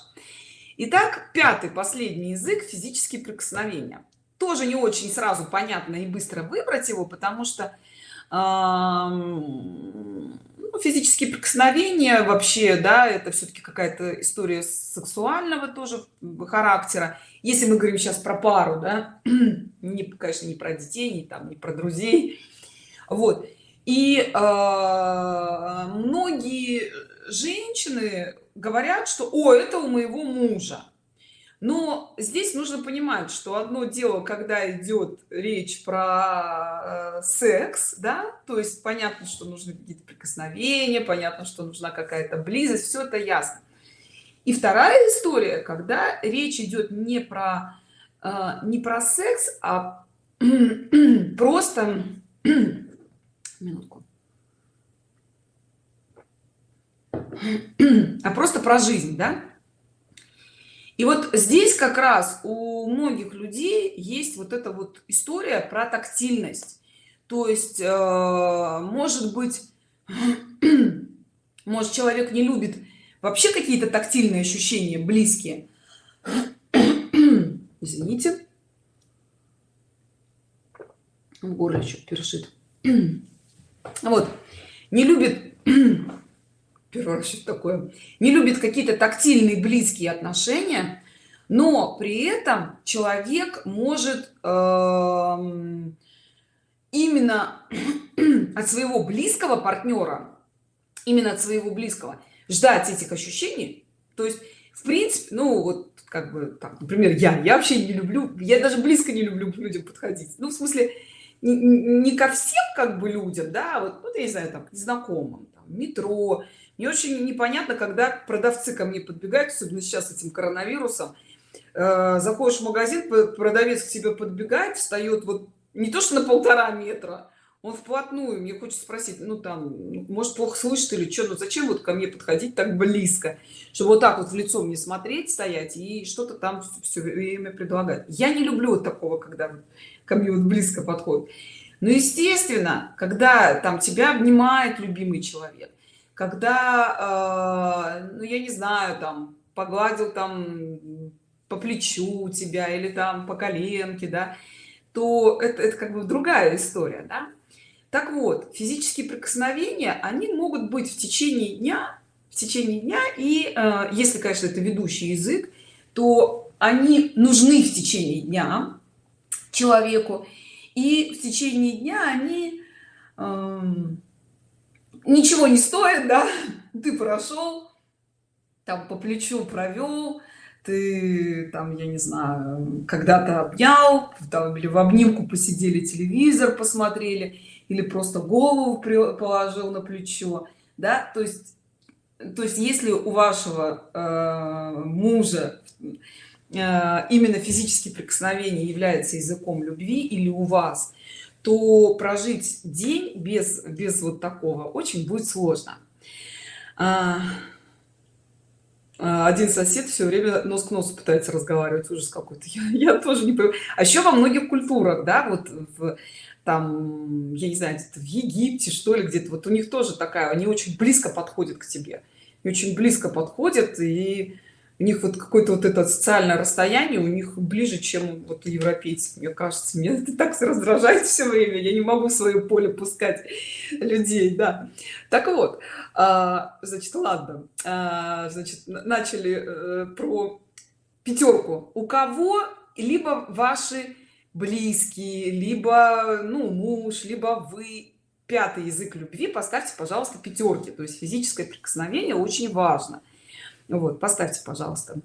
Итак, пятый последний язык физические прикосновения тоже не очень сразу понятно и быстро выбрать его потому что ну, физические прикосновения вообще да это все-таки какая-то история сексуального тоже характера. Если мы говорим сейчас про пару да не конечно не про детей не там не про друзей. Вот. И э, многие женщины говорят что о это у моего мужа но здесь нужно понимать что одно дело когда идет речь про э, секс да то есть понятно что нужны какие-то прикосновения понятно что нужна какая-то близость все это ясно. И вторая история когда речь идет не про э, не про секс а просто минутку. А просто про жизнь да и вот здесь как раз у многих людей есть вот эта вот история про тактильность. То есть э, может быть может человек не любит вообще какие-то тактильные ощущения близкие? Извините. В горле еще першит. Вот. Не любит первый раз что такое? Не любит какие-то тактильные близкие отношения но при этом человек может э, именно от своего близкого партнера именно от своего близкого ждать этих ощущений. То есть в принципе ну вот как бы так например я я вообще не люблю я даже близко не люблю к людям подходить. Ну в смысле не, не ко всем как бы людям да вот, вот я не знаю там незнакомым там, метро мне очень непонятно когда продавцы ко мне подбегают особенно сейчас этим коронавирусом. Э, заходишь в магазин продавец к тебе подбегает встает вот не то что на полтора метра он вплотную мне хочется спросить ну там может плохо слышит или что ну зачем вот ко мне подходить так близко? Чтобы вот так вот в лицо мне смотреть стоять и что-то там все время предлагать. Я не люблю вот такого когда ко мне вот близко подходит но естественно когда там тебя обнимает любимый человек когда э, ну я не знаю там погладил там по плечу тебя или там по коленке да то это, это как бы другая история да? так вот физические прикосновения они могут быть в течение дня в течение дня и э, если конечно это ведущий язык то они нужны в течение дня человеку и в течение дня они э, ничего не стоят да? Ты прошел там по плечу провел ты там я не знаю когда-то обнял там, или в обнимку посидели телевизор посмотрели или просто голову положил на плечо да? То есть то есть если у вашего э, мужа э, именно физические прикосновения является языком любви или у вас то прожить день без без вот такого очень будет сложно. А, а один сосед все время нос к носу пытается разговаривать ужас какой-то я, я тоже не понимаю. А еще во многих культурах да вот в там я не знаю в египте что ли где-то вот у них тоже такая они очень близко подходят к тебе. И очень близко подходят и у них вот какое-то вот это социальное расстояние у них ближе чем вот у европейцев. Мне кажется мне это так раздражает все время. Я не могу в свое поле пускать людей да. Так вот а, значит ладно. А, значит начали э, про пятерку у кого либо ваши близкие либо ну муж либо вы пятый язык любви поставьте пожалуйста пятерки то есть физическое прикосновение очень важно вот поставьте пожалуйста.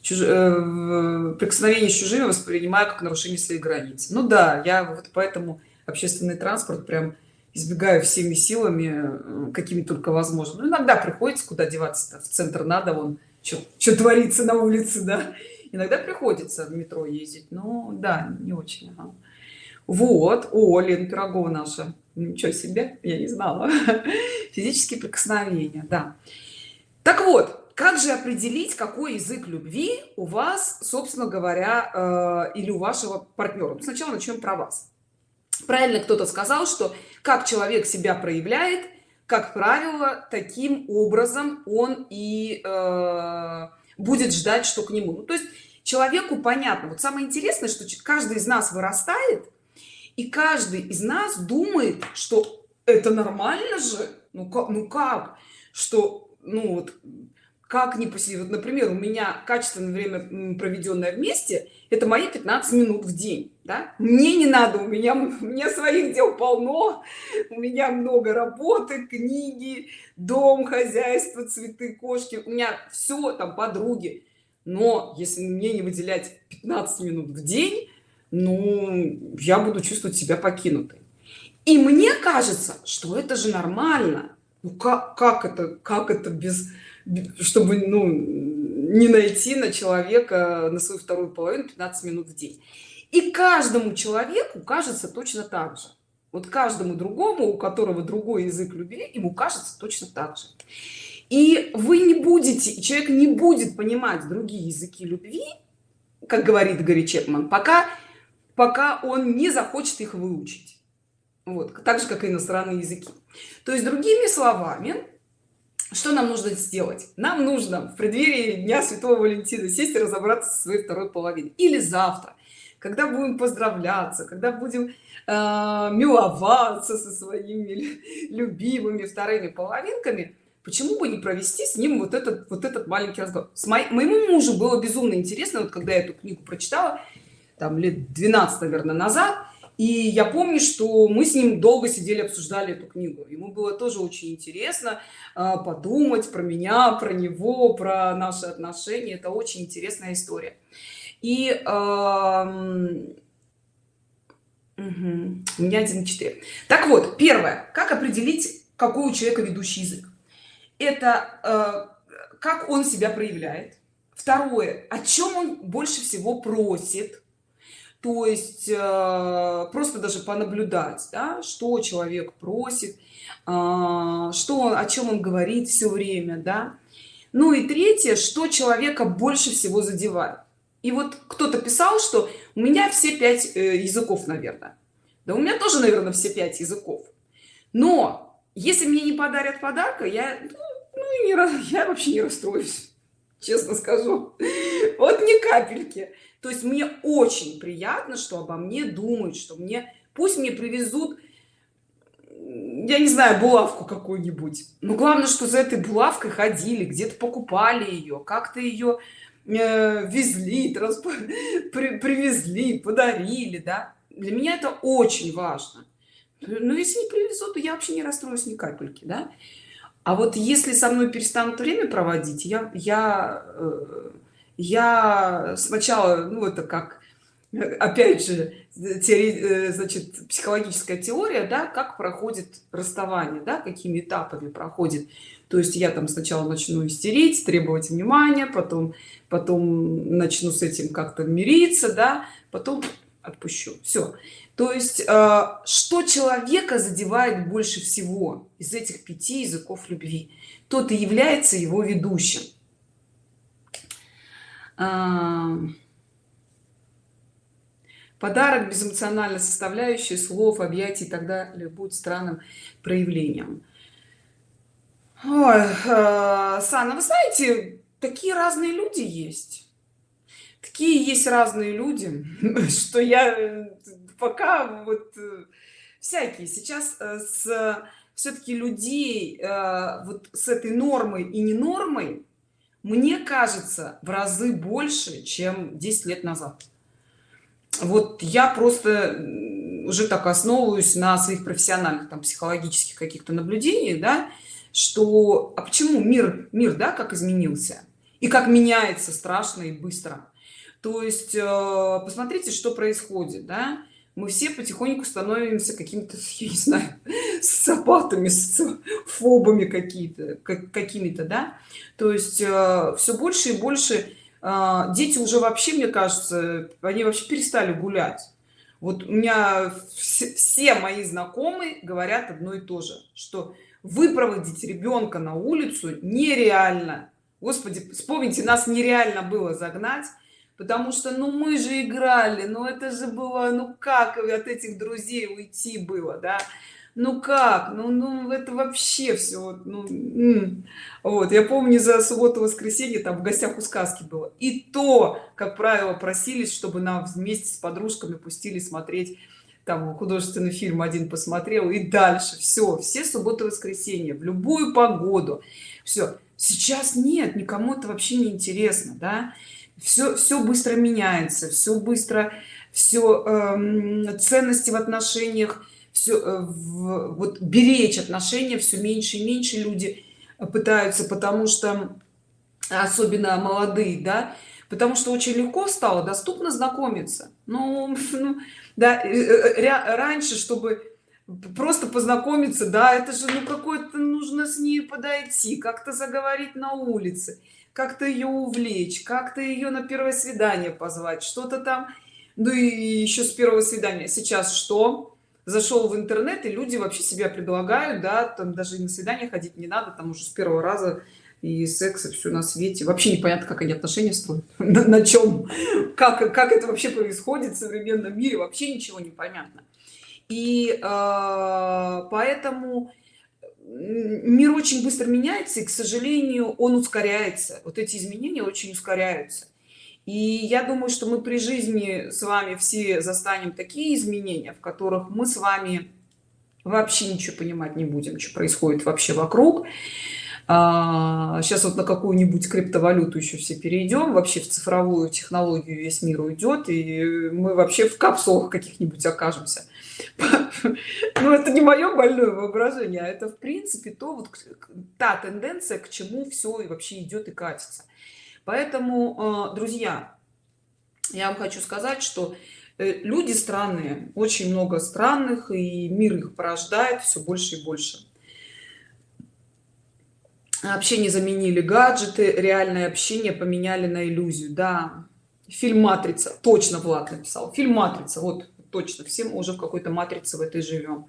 Чуж... э, прикосновение с чужими воспринимаю как нарушение своих границ. Ну да я вот поэтому общественный транспорт прям избегаю всеми силами э, какими только возможно. Ну, иногда приходится куда деваться в центр надо вон что творится на улице да. Иногда приходится в метро ездить но да не очень ага. вот о лен пирогова наша. Ничего себе я не знала. Физические прикосновения да так вот как же определить какой язык любви у вас собственно говоря э, или у вашего партнера ну, сначала начнем про вас. Правильно кто-то сказал что как человек себя проявляет как правило таким образом он и э, будет ждать что к нему. Ну, то есть человеку понятно. Вот самое интересное что каждый из нас вырастает и каждый из нас думает что это нормально же. Ну как ну как? Что ну вот как не посидеть вот, например у меня качественное время проведенное вместе это мои 15 минут в день да? мне не надо у меня у меня своих дел полно у меня много работы книги дом хозяйство цветы кошки у меня все там подруги. Но если мне не выделять 15 минут в день ну я буду чувствовать себя покинутой. И мне кажется что это же нормально ну как как это как это без чтобы ну не найти на человека на свою вторую половину 15 минут в день. И каждому человеку кажется точно так же. Вот каждому другому у которого другой язык любви ему кажется точно так же. И вы не будете человек не будет понимать другие языки любви как говорит Гарри Чепман пока пока он не захочет их выучить вот так же как и иностранные языки. То есть другими словами что нам нужно сделать? Нам нужно в преддверии дня святого валентина сесть и разобраться со своей второй половиной. Или завтра когда будем поздравляться когда будем э, миловаться со своими любимыми вторыми половинками почему бы не провести с ним вот этот вот этот маленький разговор? С мо моему мужу было безумно интересно вот когда я эту книгу прочитала там лет 12 наверное назад и я помню что мы с ним долго сидели обсуждали эту книгу. Ему было тоже очень интересно а, подумать про меня про него про наши отношения. Это очень интересная история. И э, угу, у меня 1,4 так вот первое. Как определить какой у человека ведущий язык? Это э, как он себя проявляет. Второе. О чем он больше всего просит то есть э, просто даже понаблюдать да, что человек просит э, что он о чем он говорит все время да. Ну и третье что человека больше всего задевает. И вот кто-то писал что у меня все пять э, языков наверное да у меня тоже наверное все пять языков. Но если мне не подарят подарка я ну, ну, не, я вообще не расстроюсь честно скажу вот ни капельки. То есть мне очень приятно что обо мне думают что мне пусть мне привезут я не знаю булавку какую-нибудь. Но главное что за этой булавкой ходили где-то покупали ее как-то ее э, везли транспорт при, привезли подарили да. Для меня это очень важно. Но если не привезут то я вообще не расстроюсь ни капельки да а вот если со мной перестанут время проводить я я э, я сначала ну это как опять же теори, э, значит психологическая теория да как проходит расставание да какими этапами проходит. То есть я там сначала начну истерить требовать внимания потом потом начну с этим как-то мириться да потом отпущу. Все то есть э, что человека задевает больше всего из этих пяти языков любви? Тот и является его ведущим. Подарок безэмоциональной составляющей слов объятий и так далее будет странным проявлением. Ой, э, Сана, вы знаете, такие разные люди есть. Такие есть разные люди, что я э, пока вот э, всякие. Сейчас с все-таки людей вот с этой нормой и не нормой мне кажется в разы больше чем 10 лет назад. Вот я просто уже так основываюсь на своих профессиональных там психологических каких-то наблюдениях да что а почему мир мир да как изменился? И как меняется страшно и быстро? То есть э, посмотрите что происходит да мы все потихоньку становимся какими-то я не знаю социопатами фобами какие-то как, какими-то да? То есть э, все больше и больше э, дети уже вообще мне кажется они вообще перестали гулять. Вот у меня все, все мои знакомые говорят одно и то же что выпроводить ребенка на улицу нереально. Господи вспомните нас нереально было загнать потому что ну мы же играли ну это же было ну как от этих друзей уйти было да? Ну как? Ну ну это вообще все вот, ну, вот я помню за субботу воскресенье там в гостях у сказки было. И то как правило просились чтобы нам вместе с подружками пустили смотреть там художественный фильм один посмотрел и дальше. Все все субботы воскресенье в любую погоду. Все сейчас нет никому это вообще не интересно да все все быстро меняется все быстро все э, ценности в отношениях все э, в, вот беречь отношения все меньше и меньше люди пытаются потому что особенно молодые да потому что очень легко стало доступно знакомиться. Ну, ну да э, э, раньше чтобы просто познакомиться да это же ну какой-то нужно с ней подойти как-то заговорить на улице как-то ее увлечь как-то ее на первое свидание позвать что-то там. Ну и еще с первого свидания. Сейчас что? Зашел в интернет и люди вообще себя предлагают да там даже на свидание ходить не надо там уже с первого раза и секса все на свете. Вообще непонятно как они отношения строят на, на чем как как это вообще происходит в современном мире вообще ничего не понятно. И э, поэтому мир очень быстро меняется и к сожалению он ускоряется. Вот эти изменения очень ускоряются. И я думаю что мы при жизни с вами все застанем такие изменения в которых мы с вами вообще ничего понимать не будем что происходит вообще вокруг. А, сейчас вот на какую-нибудь криптовалюту еще все перейдем вообще в цифровую технологию весь мир уйдет и мы вообще в капсулах каких-нибудь окажемся но это не мое больное воображение а это в принципе то вот та тенденция к чему все и вообще идет и катится. Поэтому а, друзья я вам хочу сказать что э, люди странные очень много странных и мир их порождает все больше и больше. Общение заменили гаджеты реальное общение поменяли на иллюзию. Да фильм матрица точно влад написал фильм матрица вот точно всем уже в какой-то матрице в этой живем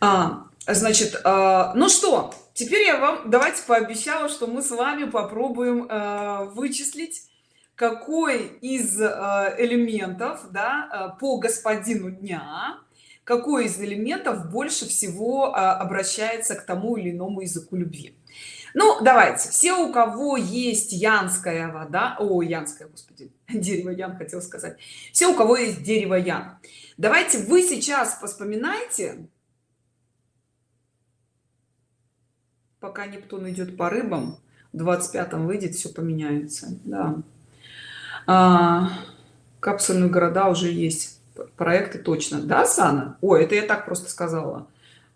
а, значит а, ну что теперь я вам давайте пообещала что мы с вами попробуем а, вычислить какой из а, элементов да, а, по господину дня какой из элементов больше всего а, обращается к тому или иному языку любви ну давайте. Все у кого есть янская вода о янская господи дерево ян хотел сказать. Все у кого есть дерево ян. Давайте вы сейчас вспоминайте пока нептун идет по рыбам в 25-м выйдет все поменяется. Да. А, капсульные города уже есть. Проекты точно. Да сана? Ой это я так просто сказала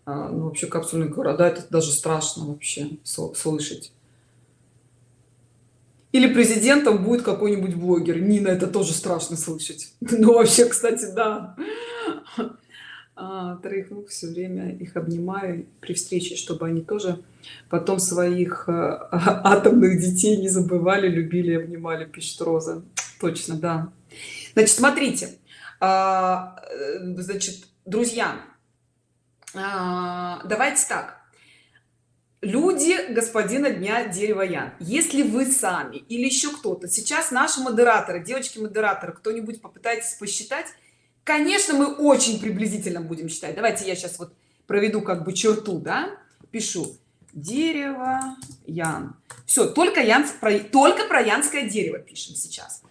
ну, вообще капсульные города это даже страшно вообще слышать. Или президентом будет какой-нибудь блогер. Нина это тоже страшно слышать. Ну вообще кстати да. А, троих рук все время их обнимаю при встрече чтобы они тоже потом своих а, атомных детей не забывали любили обнимали пишет роза. Точно да. Значит смотрите. А, э, значит друзья а, давайте так. Люди господина дня дерева ян. Если вы сами или еще кто-то сейчас наши модераторы девочки модераторы кто-нибудь попытайтесь посчитать конечно мы очень приблизительно будем считать. Давайте я сейчас вот проведу как бы черту да? Пишу. Дерево ян. Все только ян только про янское дерево пишем сейчас.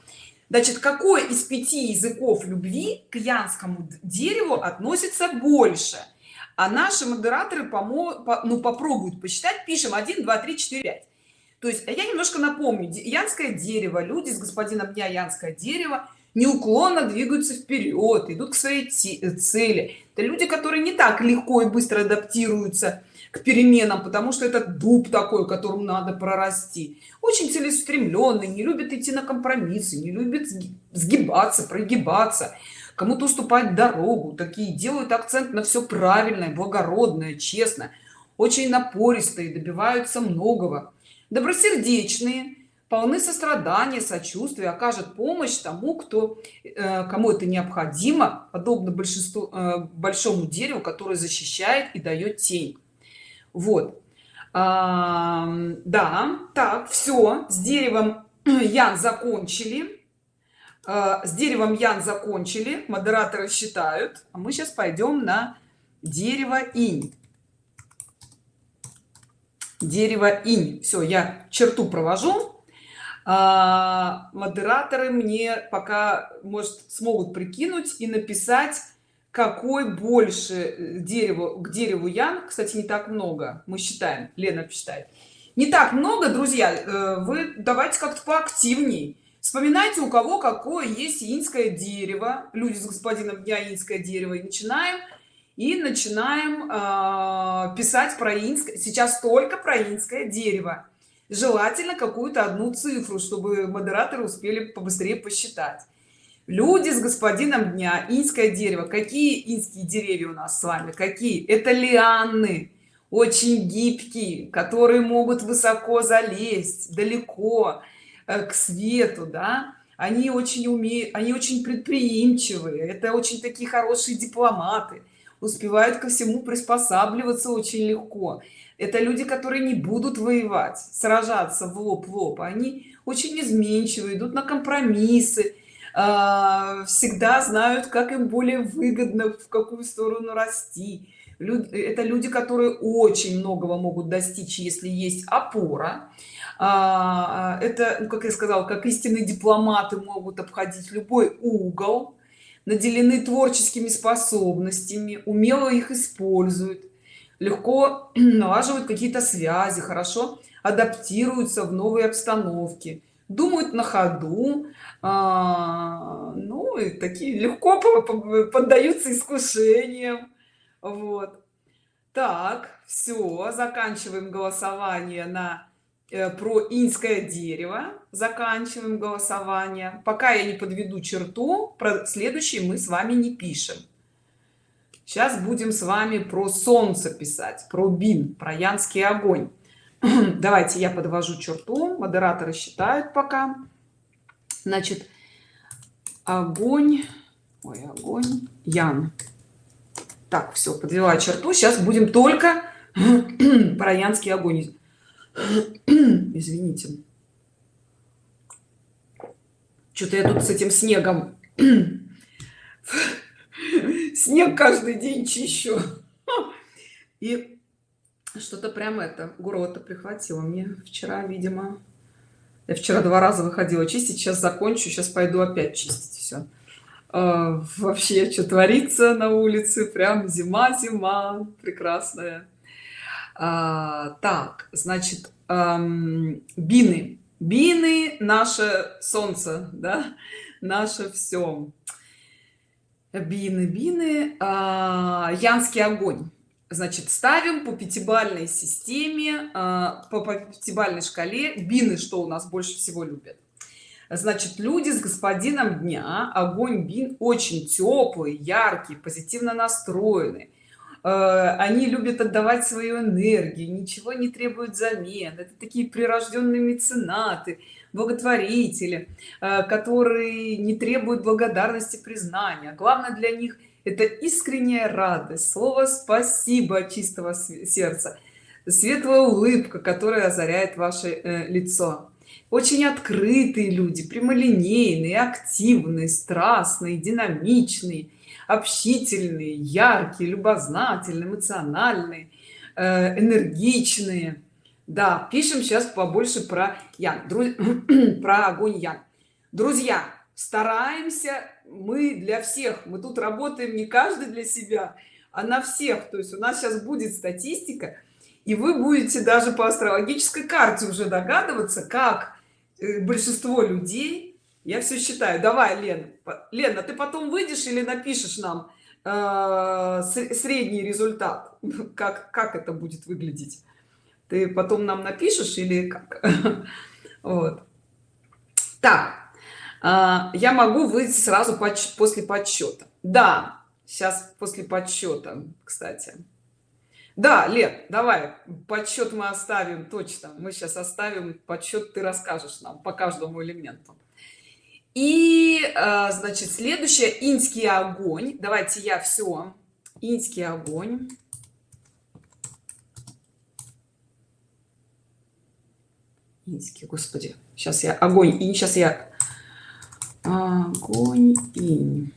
Значит какой из пяти языков любви к янскому дереву относится больше а наши модераторы помо по, ну попробуют посчитать пишем 1 2 3 4 5 то есть я немножко напомню янское дерево люди с господином дня янское дерево неуклонно двигаются вперед идут к своей цели. Это люди которые не так легко и быстро адаптируются к переменам потому что это дуб такой которому надо прорасти. Очень целеустремленный не любит идти на компромиссы не любит сгибаться прогибаться кому-то уступать дорогу такие делают акцент на все правильное благородное честно очень напористые добиваются многого. Добросердечные полны сострадания сочувствия окажет помощь тому кто э, кому это необходимо подобно большинству э, большому дереву которое защищает и дает тень. Вот. А, да так все с деревом ян закончили с деревом ян закончили модераторы считают. А мы сейчас пойдем на дерево инь. Дерево инь. Все я черту провожу. А, модераторы мне пока может смогут прикинуть и написать какой больше э, дерево к дереву ян. Кстати не так много мы считаем. Лена считает не так много друзья. Э, вы давайте как-то поактивней вспоминайте у кого какое есть инское дерево. Люди с господином дня инское дерево. И начинаем и начинаем э, писать про инское сейчас только про инское дерево. Желательно какую-то одну цифру чтобы модераторы успели побыстрее посчитать. Люди с господином дня инское дерево. Какие инские деревья у нас с вами? Какие? Это лианы. Очень гибкие которые могут высоко залезть далеко к свету да они очень умеют они очень предприимчивые это очень такие хорошие дипломаты успевают ко всему приспосабливаться очень легко. Это люди которые не будут воевать сражаться в лоб в лоб они очень изменчивые идут на компромиссы а, всегда знают как им более выгодно в какую сторону расти. Это люди которые очень многого могут достичь если есть опора это ну, как я сказал как истинные дипломаты могут обходить любой угол наделены творческими способностями умело их используют легко налаживают какие-то связи хорошо адаптируются в новые обстановки думают на ходу а, ну и такие легко поддаются искушениям. Вот. Так все заканчиваем голосование на про инское дерево. Заканчиваем голосование. Пока я не подведу черту про следующий мы с вами не пишем. Сейчас будем с вами про солнце писать про бин про янский огонь. Давайте я подвожу черту модераторы считают пока. Значит огонь ой огонь ян. Так все подвела черту. Сейчас будем только про янский огонь извините. Что-то я тут с этим снегом. Снег каждый день чищу. И что-то прям это гурота прихватило. Мне вчера видимо я вчера два раза выходила чистить сейчас закончу сейчас пойду опять чистить все а, вообще что творится на улице прям зима зима прекрасная а, так значит бины. Бины наше солнце да? Наше все бины бины а, янский огонь. Значит ставим по пятибалльной системе а, по пятибалльной шкале бины что у нас больше всего любят. Значит люди с господином дня огонь бин очень теплый яркий позитивно настроенный. а, они любят отдавать свою энергию ничего не требуют взамен это такие прирожденные меценаты благотворители а, которые не требуют благодарности признания. Главное для них это искренняя радость слово спасибо чистого сердца светлая улыбка которая озаряет ваше э, лицо. Очень открытые люди прямолинейные активные страстные динамичные общительные яркие любознательные эмоциональные э, энергичные. Да пишем сейчас побольше про ян. Друз... про огонь ян. Друзья стараемся мы для всех. Мы тут работаем не каждый для себя а на всех. То есть у нас сейчас будет статистика и вы будете даже по астрологической карте уже догадываться как э, большинство людей я все считаю. Давай лен лена ты потом выйдешь или напишешь нам э, средний результат? Как как это будет выглядеть? Ты потом нам напишешь или как? Вот. Так а, я могу выйти сразу после подсчета. Да сейчас после подсчета кстати. Да лет давай подсчет мы оставим точно. Мы сейчас оставим подсчет ты расскажешь нам по каждому элементу и а, значит следующее инский огонь давайте я все инский огонь инский господи. Сейчас я огонь и сейчас я огонь инь.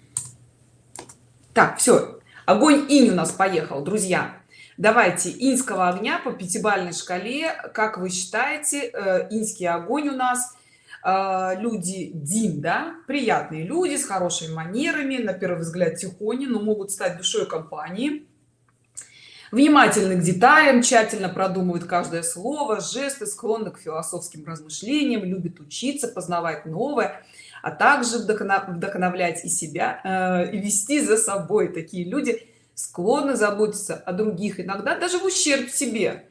Так все огонь инь у нас поехал друзья. Давайте инского огня по пятибалльной шкале. Как вы считаете э, инский огонь у нас э, люди дин да приятные люди с хорошими манерами на первый взгляд тихони но могут стать душой компании. Внимательны к деталям тщательно продумывают каждое слово жесты склонны к философским размышлениям любят учиться познавать новое а также вдохновлять и себя э, и вести за собой. Такие люди склонны заботиться о других иногда даже в ущерб себе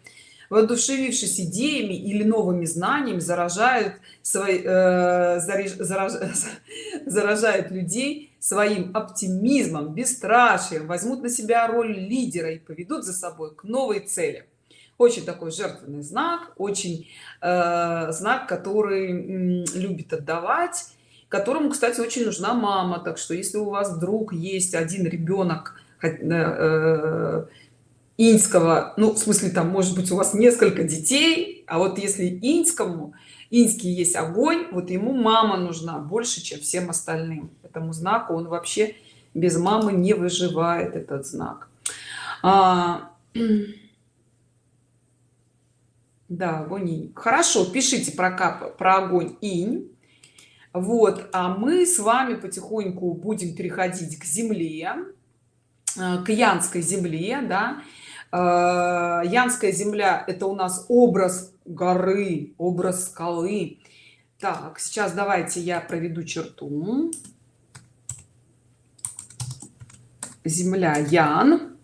воодушевившись идеями или новыми знаниями заражают свои э, зараж, заражают людей своим оптимизмом бесстрашием возьмут на себя роль лидера и поведут за собой к новой цели. Очень такой жертвенный знак очень э, знак который м, любит отдавать которому кстати очень нужна мама. Так что если у вас вдруг есть один ребенок э, инского ну в смысле там может быть у вас несколько детей а вот если инскому инский есть огонь вот ему мама нужна больше чем всем остальным. Этому знаку он вообще без мамы не выживает этот знак. А, да огонь хорошо пишите про кап про огонь инь. Вот а мы с вами потихоньку будем переходить к земле э, к янской земле да янская земля это у нас образ горы образ скалы. Так сейчас давайте я проведу черту. Земля ян.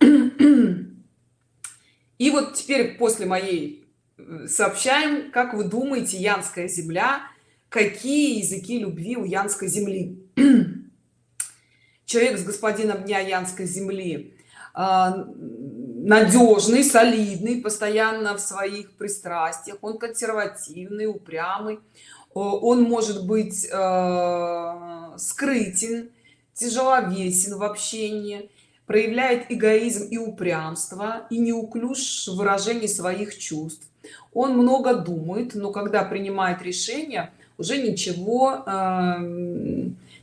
И вот теперь после моей э, сообщаем как вы думаете янская земля какие языки любви у янской земли? Человек с господином дня янской земли. А, надежный солидный постоянно в своих пристрастиях он консервативный упрямый. Он может быть э, скрытен тяжеловесен в общении проявляет эгоизм и упрямство и неуклюж в выражении своих чувств. Он много думает но когда принимает решение уже ничего э,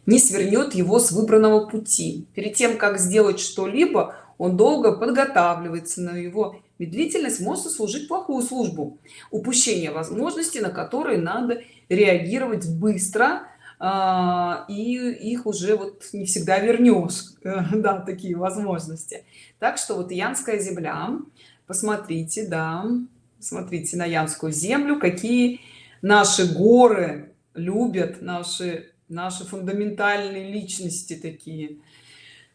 не свернет его с выбранного пути. Перед тем как сделать что-либо он долго подготавливается на его медлительность может служить плохую службу. Упущение возможности на которые надо реагировать быстро а, и их уже вот не всегда вернешь да такие возможности. Так что вот янская земля посмотрите да смотрите на янскую землю какие наши горы любят наши наши фундаментальные личности такие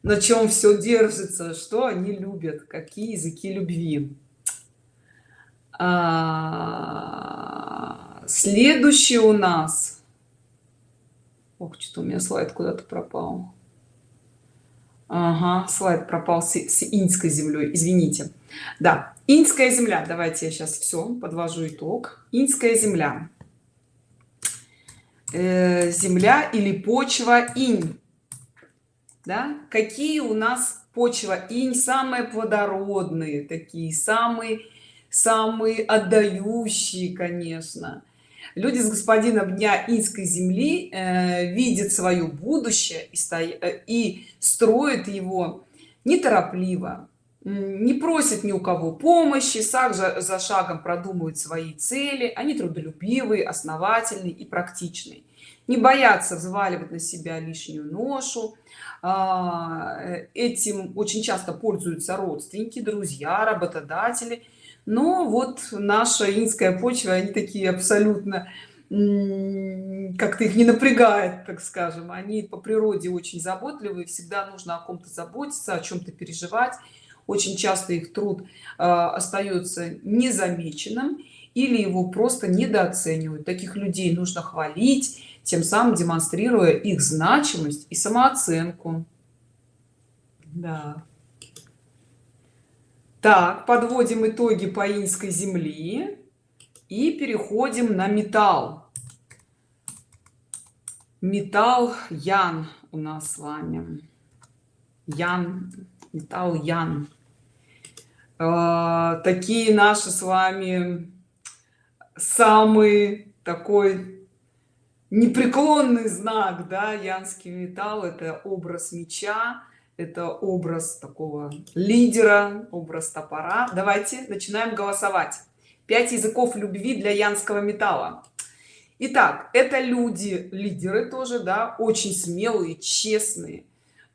на чем все держится что они любят какие языки любви. А, следующий у нас. Ох, что у меня слайд куда-то пропал. Ага, слайд пропал с, с иньской землей извините. Да иньская земля. Давайте я сейчас все подвожу итог. Иньская земля. Э, земля или почва инь да? какие у нас почва? Инь самые плодородные такие самые самые отдающие конечно. Люди с господином дня инской земли э, видят свое будущее и, сто... Э, и строят его неторопливо. Не просят ни у кого помощи шаг за, за шагом продумывают свои цели. Они трудолюбивые основательные и практичные не боятся взваливать на себя лишнюю ношу. А, этим очень часто пользуются родственники друзья работодатели. Но вот наша инская почва они такие абсолютно как-то их не напрягает так скажем. Они по природе очень заботливые всегда нужно о ком-то заботиться о чем-то переживать. Очень часто их труд э, остается незамеченным или его просто недооценивают. Таких людей нужно хвалить тем самым демонстрируя их значимость и самооценку. Да. так подводим итоги по инской земли и переходим на металл. Металл ян у нас с вами. Ян металл ян. Э, такие наши с вами самый такой непреклонный знак да янский металл это образ меча это образ такого лидера образ топора. Давайте начинаем голосовать. Пять языков любви для янского металла Итак, это люди лидеры тоже да очень смелые честные э,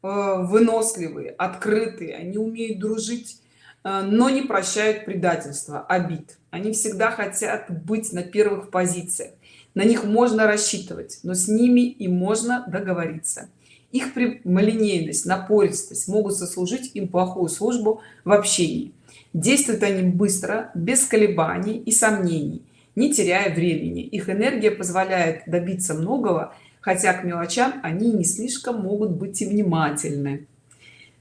выносливые открытые они умеют дружить э, но не прощают предательства обид. Они всегда хотят быть на первых позициях на них можно рассчитывать но с ними и можно договориться. Их прямолинейность напористость могут сослужить им плохую службу в общении. Действуют они быстро без колебаний и сомнений не теряя времени. Их энергия позволяет добиться многого хотя к мелочам они не слишком могут быть и внимательны.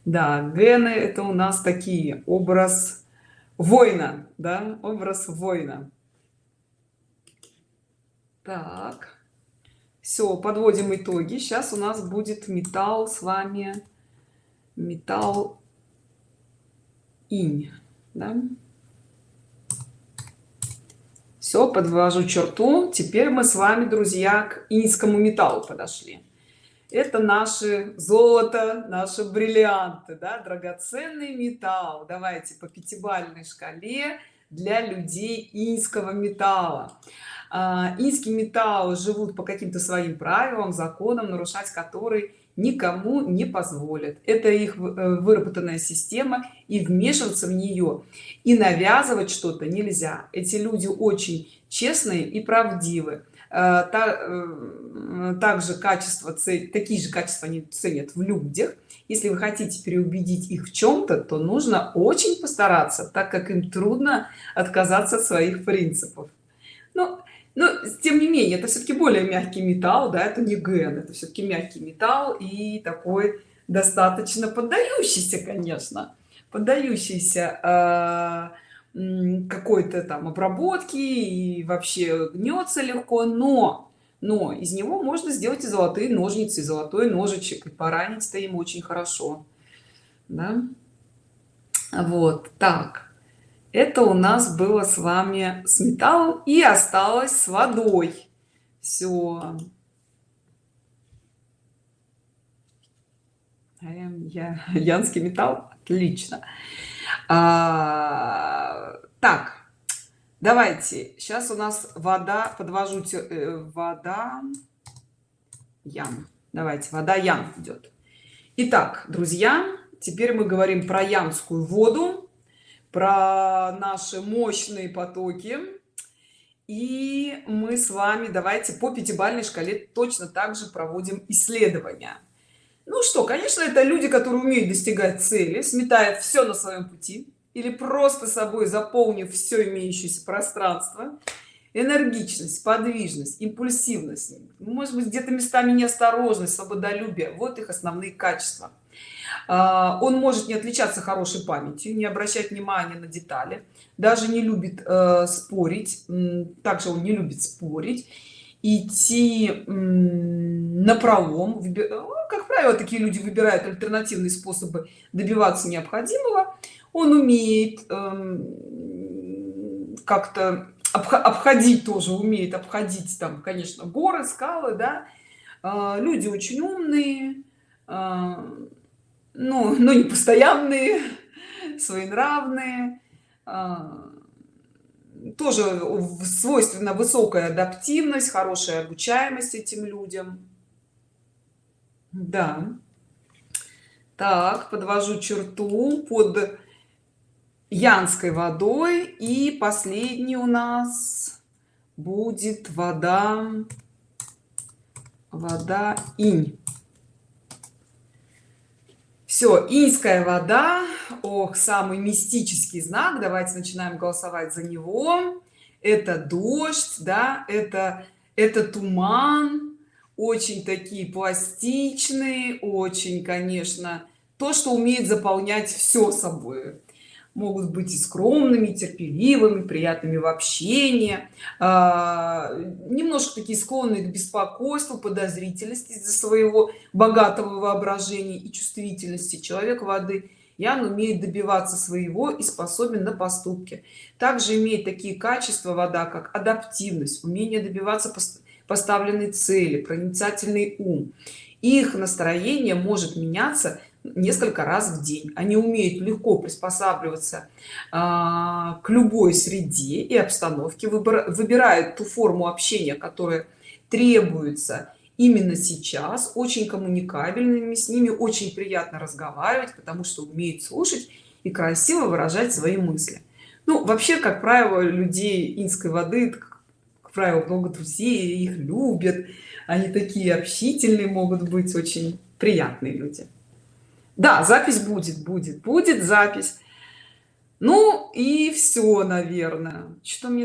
Да гены это у нас такие образ воина да образ воина так. Все подводим итоги. Сейчас у нас будет металл с вами. Металл инь да? все подвожу черту. Теперь мы с вами друзья к инскому металлу подошли. Это наши золото наши бриллианты да? драгоценный металл. Давайте по пятибалльной шкале для людей инского металла а, инские металлы живут по каким-то своим правилам законам нарушать которые никому не позволят. Это их э, выработанная система и вмешиваться в нее и навязывать что-то нельзя. Эти люди очень честные и правдивы. Э, э, также качество такие же качества они ценят в людях. Если вы хотите переубедить их в чем-то то нужно очень постараться так как им трудно отказаться от своих принципов. Но но тем не менее это все-таки более мягкий металл да это не ген это все-таки мягкий металл и такой достаточно поддающийся конечно поддающийся э, какой-то там обработки и вообще гнется легко но но из него можно сделать и золотые ножницы и золотой ножичек и поранить-то им очень хорошо да? вот так это у нас было с вами с металлом и осталось с водой. Все я янский металл. Отлично. А, так давайте. Сейчас у нас вода подвожу э, вода ян давайте вода ян идет Итак, друзья теперь мы говорим про янскую воду про наши мощные потоки. И мы с вами давайте по пятибалльной шкале точно так же проводим исследования. Ну что конечно это люди которые умеют достигать цели сметают все на своем пути или просто собой заполнив все имеющееся пространство. Энергичность подвижность импульсивность. Может быть где-то местами неосторожность свободолюбие вот их основные качества он может не отличаться хорошей памятью не обращать внимания на детали даже не любит э, спорить также он не любит спорить идти на пролом ну, как правило такие люди выбирают альтернативные способы добиваться необходимого. Он умеет эм, как-то обходить тоже умеет обходить там конечно горы скалы да. А, люди очень умные ну, но не постоянные своенравные а, тоже свойственно высокая адаптивность хорошая обучаемость этим людям. Да. Так подвожу черту под янской водой и последний у нас будет вода вода инь все инская вода ох самый мистический знак. Давайте начинаем голосовать за него. Это дождь да это это туман. Очень такие пластичные очень конечно то что умеет заполнять все собой могут быть и скромными терпеливыми приятными в общении а, немножко такие склонные к беспокойству подозрительности из-за своего богатого воображения и чувствительности человек воды. Ян умеет добиваться своего и способен на поступки. Также имеет такие качества вода как адаптивность умение добиваться поставленной цели проницательный ум. Их настроение может меняться несколько раз в день. Они умеют легко приспосабливаться а, к любой среде и обстановке выбирают ту форму общения которая требуется именно сейчас очень коммуникабельными с ними очень приятно разговаривать потому что умеют слушать и красиво выражать свои мысли. Ну вообще как правило людей инской воды как правило много друзей их любят. Они такие общительные могут быть очень приятные люди да запись будет будет будет запись. Ну и все наверное. Что мне